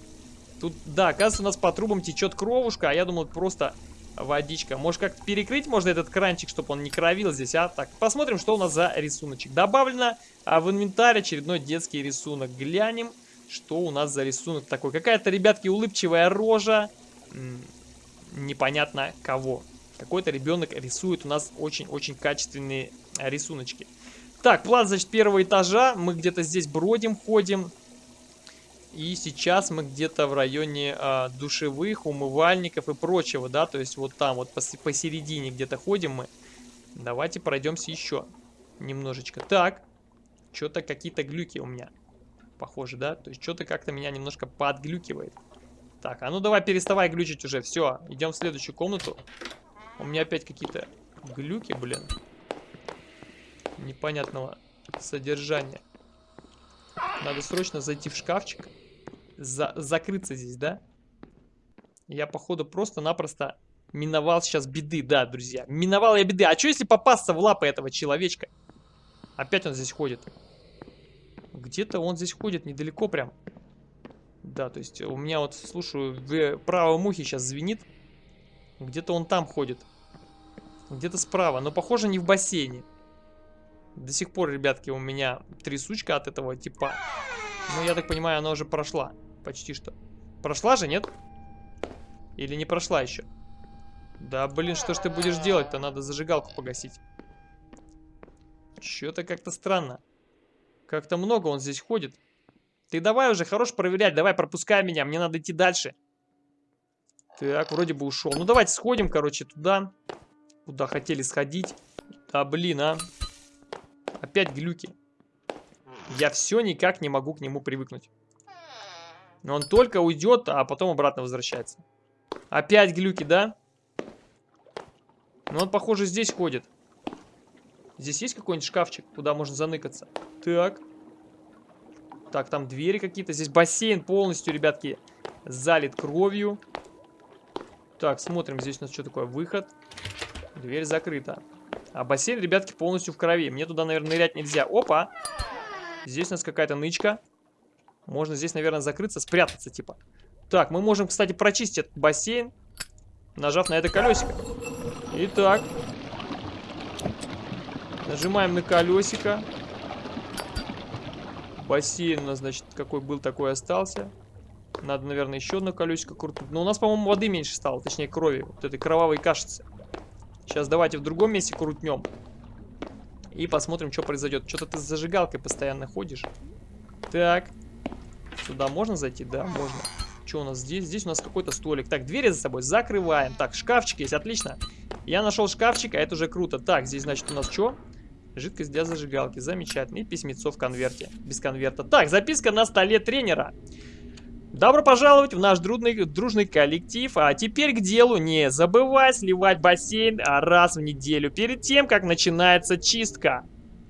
Тут, да, оказывается, у нас по трубам течет кровушка, а я думал, просто водичка. Может, как-то перекрыть можно этот кранчик, чтобы он не кровил здесь, а? Так, посмотрим, что у нас за рисуночек. Добавлено а в инвентарь очередной детский рисунок. Глянем, что у нас за рисунок такой. Какая-то, ребятки, улыбчивая рожа. М -м, непонятно кого. Какой-то ребенок рисует у нас очень-очень качественные рисуночки. Так, план, значит, первого этажа. Мы где-то здесь бродим, ходим. И сейчас мы где-то в районе а, душевых, умывальников и прочего, да, то есть вот там вот пос посередине где-то ходим мы. Давайте пройдемся еще немножечко. Так, что-то какие-то глюки у меня, похоже, да, то есть что-то как-то меня немножко подглюкивает. Так, а ну давай переставай глючить уже, все, идем в следующую комнату. У меня опять какие-то глюки, блин, непонятного содержания. Надо срочно зайти в шкафчик за закрыться здесь, да? Я, походу, просто-напросто миновал сейчас беды, да, друзья. Миновал я беды. А что, если попасться в лапы этого человечка? Опять он здесь ходит. Где-то он здесь ходит недалеко прям. Да, то есть у меня вот, слушаю, в правом ухе сейчас звенит. Где-то он там ходит. Где-то справа, но похоже не в бассейне. До сих пор, ребятки, у меня трясучка от этого типа. Ну, я так понимаю, она уже прошла. Почти что. Прошла же, нет? Или не прошла еще? Да, блин, что ж ты будешь делать-то? Надо зажигалку погасить. Что-то как-то странно. Как-то много он здесь ходит. Ты давай уже, хорош проверять, давай пропускай меня, мне надо идти дальше. Так, вроде бы ушел. Ну, давайте сходим, короче, туда, куда хотели сходить. Да, блин, а. Опять глюки. Я все никак не могу к нему привыкнуть. Он только уйдет, а потом обратно возвращается. Опять глюки, да? Ну, он, похоже, здесь ходит. Здесь есть какой-нибудь шкафчик, куда можно заныкаться? Так. Так, там двери какие-то. Здесь бассейн полностью, ребятки, залит кровью. Так, смотрим, здесь у нас что такое? Выход. Дверь закрыта. А бассейн, ребятки, полностью в крови. Мне туда, наверное, нырять нельзя. Опа! Здесь у нас какая-то нычка. Можно здесь, наверное, закрыться, спрятаться, типа. Так, мы можем, кстати, прочистить этот бассейн, нажав на это колесико. Итак. Нажимаем на колесико. Бассейн у нас, значит, какой был, такой остался. Надо, наверное, еще одно колесико крутнуть. Но у нас, по-моему, воды меньше стало, точнее, крови. Вот этой кровавой кашицы. Сейчас давайте в другом месте крутнем. И посмотрим, что произойдет. Что-то ты с зажигалкой постоянно ходишь. Так. Сюда можно зайти? Да, можно. Что у нас здесь? Здесь у нас какой-то столик. Так, двери за собой закрываем. Так, шкафчик есть, отлично. Я нашел шкафчик, а это уже круто. Так, здесь, значит, у нас что? Жидкость для зажигалки. Замечательно. И письмецо в конверте. Без конверта. Так, записка на столе тренера. Добро пожаловать в наш дружный, дружный коллектив. А теперь к делу. Не забывай сливать бассейн раз в неделю перед тем, как начинается чистка.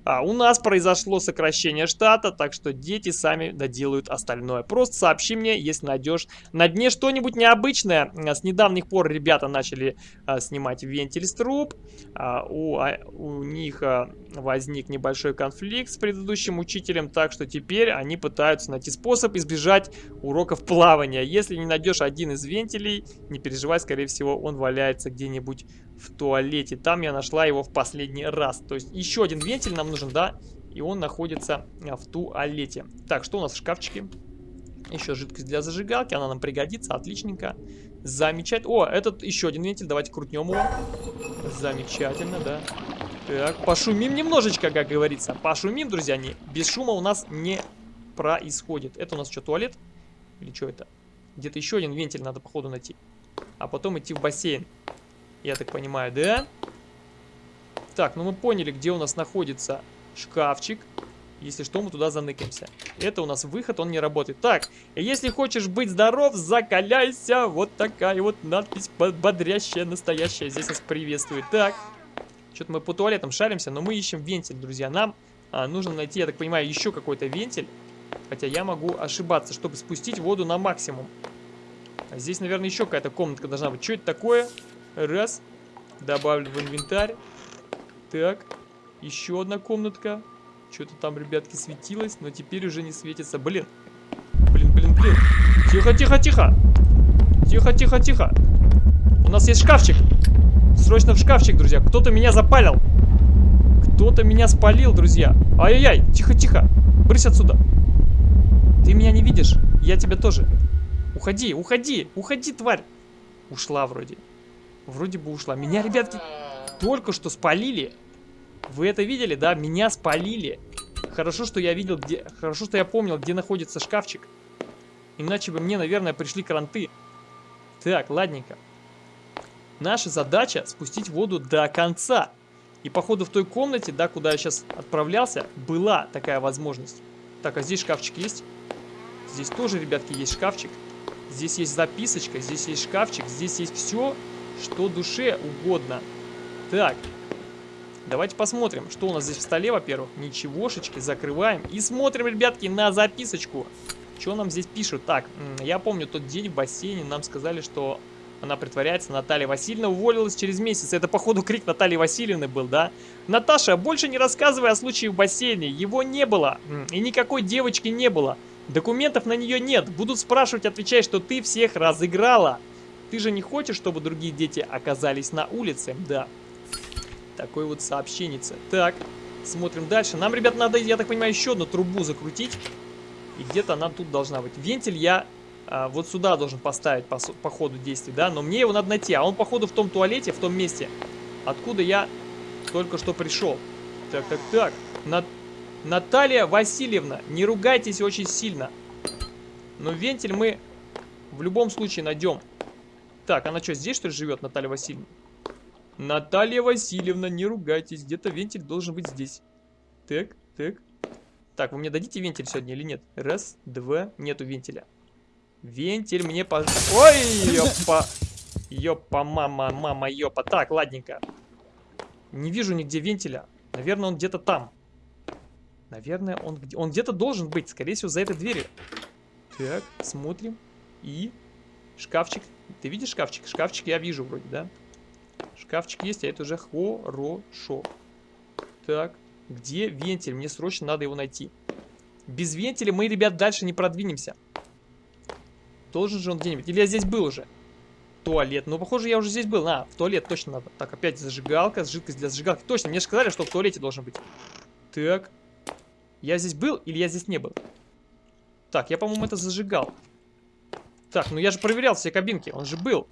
А у нас произошло сокращение штата, так что дети сами доделают остальное. Просто сообщи мне, если найдешь на дне что-нибудь необычное. С недавних пор ребята начали а, снимать вентиль с труб. А, у, а, у них а, возник небольшой конфликт с предыдущим учителем, так что теперь они пытаются найти способ избежать уроков плавания. Если не найдешь один из вентилей, не переживай, скорее всего он валяется где-нибудь в туалете. Там я нашла его в последний раз. То есть еще один вентиль нам нужен, да? И он находится а, в туалете. Так, что у нас в шкафчике? Еще жидкость для зажигалки, она нам пригодится, отличненько. Замечательно. О, этот еще один вентиль, давайте крутнем его. Замечательно, да. Так, пошумим немножечко, как говорится. Пошумим, друзья, не, без шума у нас не происходит. Это у нас что, туалет? Или что это? Где-то еще один вентиль надо, походу, найти. А потом идти в бассейн. Я так понимаю, да? Так, ну мы поняли, где у нас находится шкафчик. Если что, мы туда заныкаемся. Это у нас выход, он не работает. Так, если хочешь быть здоров, закаляйся. Вот такая вот надпись бодрящая, настоящая. Здесь нас приветствует. Так, что-то мы по туалетам шаримся, но мы ищем вентиль, друзья. Нам а, нужно найти, я так понимаю, еще какой-то вентиль. Хотя я могу ошибаться, чтобы спустить воду на максимум. А здесь, наверное, еще какая-то комнатка должна быть. Что это такое? Раз. Добавлю в инвентарь. Так. Еще одна комнатка. Что-то там, ребятки, светилось, но теперь уже не светится. Блин. Блин, блин, блин. Тихо, тихо, тихо. Тихо, тихо, тихо. У нас есть шкафчик. Срочно в шкафчик, друзья. Кто-то меня запалил. Кто-то меня спалил, друзья. Ай-яй-яй. Тихо, тихо. Брысь отсюда. Ты меня не видишь? Я тебя тоже. Уходи, уходи, уходи, тварь. Ушла вроде. Вроде бы ушла. Меня, ребятки, только что спалили. Вы это видели, да? Меня спалили. Хорошо, что я видел, где... Хорошо, что я помнил, где находится шкафчик. Иначе бы мне, наверное, пришли кранты. Так, ладненько. Наша задача спустить воду до конца. И походу в той комнате, да, куда я сейчас отправлялся, была такая возможность. Так, а здесь шкафчик есть? Здесь тоже, ребятки, есть шкафчик. Здесь есть записочка, здесь есть шкафчик, здесь есть все, что душе угодно. Так, давайте посмотрим, что у нас здесь в столе, во-первых. Ничегошечки, закрываем. И смотрим, ребятки, на записочку. Что нам здесь пишут? Так, я помню тот день в бассейне нам сказали, что Она притворяется. Наталья Васильевна уволилась через месяц. Это, походу, крик Натальи Васильевны был, да? Наташа, больше не рассказывай о случае в бассейне. Его не было. И никакой девочки не было. Документов на нее нет. Будут спрашивать, отвечай, что ты всех разыграла. Ты же не хочешь, чтобы другие дети оказались на улице? Да. Такой вот сообщенница. Так, смотрим дальше. Нам, ребят, надо, я так понимаю, еще одну трубу закрутить. И где-то она тут должна быть. Вентиль я а, вот сюда должен поставить по, по ходу действий, да? Но мне его надо найти. А он, походу, в том туалете, в том месте, откуда я только что пришел. Так, так, так. На... Наталья Васильевна, не ругайтесь очень сильно. Но вентиль мы в любом случае найдем. Так, она что, здесь что ли живет, Наталья Васильевна? Наталья Васильевна, не ругайтесь. Где-то вентиль должен быть здесь. Так, так. Так, вы мне дадите вентиль сегодня или нет? Раз, два, нету вентиля. Вентиль мне по... Ой, ёпа. Ёпа, мама, мама, ёпа. Так, ладненько. Не вижу нигде вентиля. Наверное, он где-то там. Наверное, он, он где-то должен быть. Скорее всего, за этой дверью. Так, смотрим. И... Шкафчик. Ты видишь шкафчик? Шкафчик я вижу вроде, да? Шкафчик есть, а это уже хорошо. Так, где вентиль? Мне срочно надо его найти. Без вентиля мы, ребят, дальше не продвинемся. Должен же он где-нибудь. Или я здесь был уже? Туалет. Ну, похоже, я уже здесь был. А, в туалет точно надо. Так, опять зажигалка, жидкость для зажигалки. Точно, мне же сказали, что в туалете должен быть. Так. Я здесь был или я здесь не был? Так, я, по-моему, это зажигал. Так, ну я же проверял все кабинки. Он же был.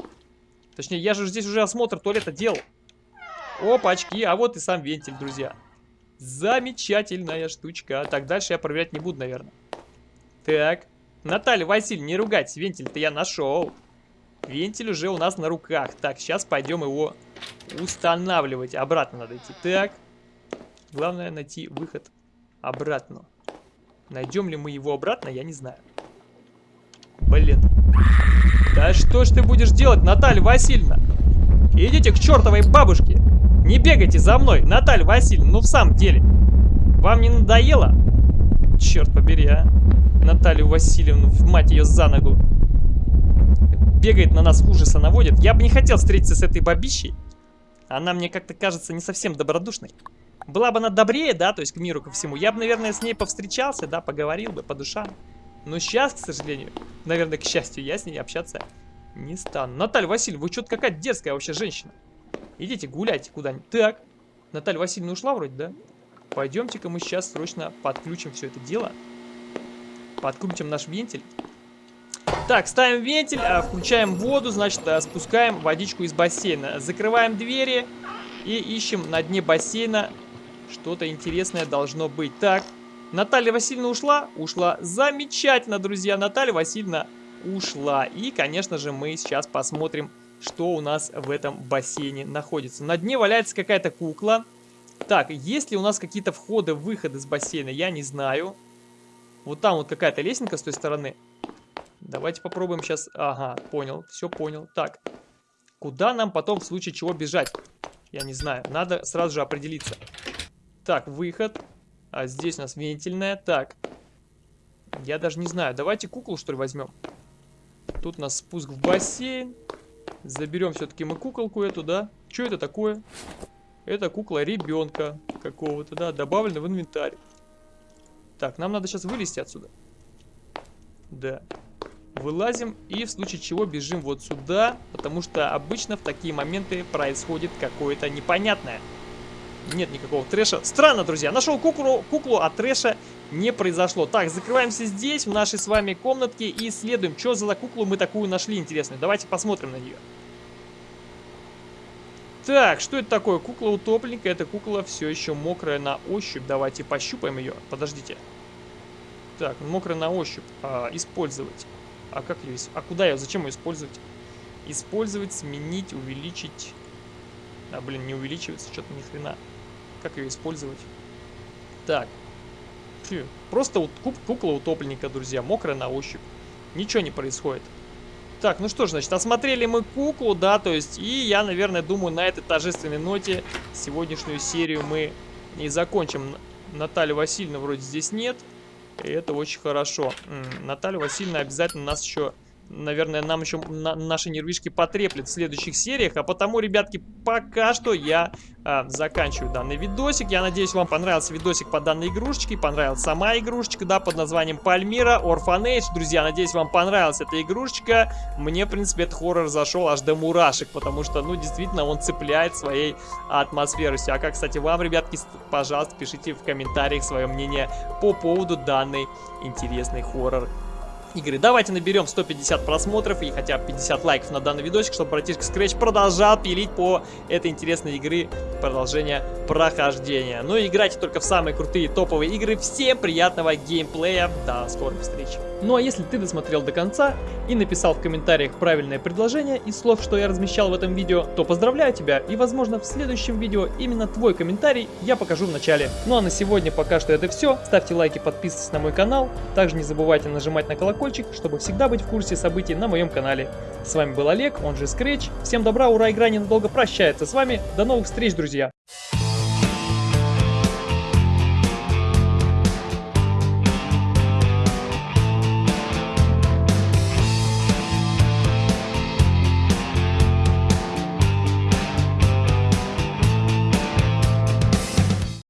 Точнее, я же здесь уже осмотр туалета делал. Опачки, а вот и сам вентиль, друзья. Замечательная штучка. Так, дальше я проверять не буду, наверное. Так. Наталья Васильевна, не ругать, вентиль-то я нашел. Вентиль уже у нас на руках. Так, сейчас пойдем его устанавливать. Обратно надо идти. Так. Главное найти выход обратно. Найдем ли мы его обратно, я не знаю. Блин. Да что ж ты будешь делать, Наталья Васильевна? Идите к чертовой бабушке. Не бегайте за мной, Наталья Васильевна, ну в самом деле. Вам не надоело? Черт побери, а. Наталью Васильевну, в мать ее за ногу. Бегает на нас, ужаса наводит. Я бы не хотел встретиться с этой бабищей. Она мне как-то кажется не совсем добродушной. Была бы она добрее, да, то есть к миру, ко всему. Я бы, наверное, с ней повстречался, да, поговорил бы по душам. Но сейчас, к сожалению, наверное, к счастью, я с ней общаться не стану. Наталья Васильевна, вы что-то какая дерзкая вообще женщина. Идите гуляйте куда-нибудь. Так, Наталья Васильевна ушла вроде, да? Пойдемте-ка мы сейчас срочно подключим все это дело. Подкрутим наш вентиль. Так, ставим вентиль, а, включаем воду, значит, а, спускаем водичку из бассейна. Закрываем двери и ищем на дне бассейна что-то интересное должно быть. Так, Наталья Васильевна ушла? Ушла. Замечательно, друзья. Наталья Васильевна ушла. И, конечно же, мы сейчас посмотрим, что у нас в этом бассейне находится. На дне валяется какая-то кукла. Так, есть ли у нас какие-то входы-выходы с бассейна, я не знаю. Вот там вот какая-то лесенка с той стороны. Давайте попробуем сейчас. Ага, понял, все понял. Так, куда нам потом в случае чего бежать? Я не знаю, надо сразу же определиться. Так, выход. А здесь у нас вентильная. Так, я даже не знаю. Давайте куклу, что ли, возьмем. Тут у нас спуск в бассейн. Заберем все-таки мы куколку эту, да? Что это такое? Это кукла ребенка какого-то, да, добавлена в инвентарь. Так, нам надо сейчас вылезти отсюда. Да. Вылазим и в случае чего бежим вот сюда, потому что обычно в такие моменты происходит какое-то непонятное. Нет никакого трэша. Странно, друзья, нашел куклу, куклу, а трэша не произошло. Так, закрываемся здесь, в нашей с вами комнатке и исследуем, что за куклу мы такую нашли интересную. Давайте посмотрим на нее. Так, что это такое? Кукла утопленника. Эта кукла все еще мокрая на ощупь. Давайте пощупаем ее. Подождите. Так, мокрая на ощупь. А, использовать. А как ее... А куда ее? Зачем ее использовать? Использовать, сменить, увеличить. А, блин, не увеличивается что-то ни хрена. Как ее использовать? Так. Фу. Просто вот кукла утопленника, друзья. Мокрая на ощупь. Ничего не происходит. Так, ну что ж, значит, осмотрели мы куклу, да, то есть, и я, наверное, думаю, на этой торжественной ноте сегодняшнюю серию мы и закончим. Наталья Васильевна вроде здесь нет, и это очень хорошо. Наталья Васильевна обязательно нас еще наверное, нам еще на, наши нервишки потреплет в следующих сериях. А потому, ребятки, пока что я а, заканчиваю данный видосик. Я надеюсь, вам понравился видосик по данной игрушечке. Понравилась сама игрушечка, да, под названием Пальмира, Orphanage. Друзья, надеюсь, вам понравилась эта игрушечка. Мне, в принципе, этот хоррор зашел аж до мурашек, потому что, ну, действительно, он цепляет своей атмосферностью. А как, кстати, вам, ребятки, пожалуйста, пишите в комментариях свое мнение по поводу данной интересной хоррор игры. Давайте наберем 150 просмотров и хотя бы 50 лайков на данный видосик, чтобы братишка Scratch продолжал пилить по этой интересной игры продолжение прохождения. Ну и играйте только в самые крутые топовые игры. Всем приятного геймплея. До скорых встреч. Ну а если ты досмотрел до конца и написал в комментариях правильное предложение из слов, что я размещал в этом видео, то поздравляю тебя и возможно в следующем видео именно твой комментарий я покажу в начале. Ну а на сегодня пока что это все. Ставьте лайки, подписывайтесь на мой канал. Также не забывайте нажимать на колокольчик, чтобы всегда быть в курсе событий на моем канале. С вами был Олег, он же Scratch. Всем добра, ура, игра ненадолго прощается с вами. До новых встреч, друзья!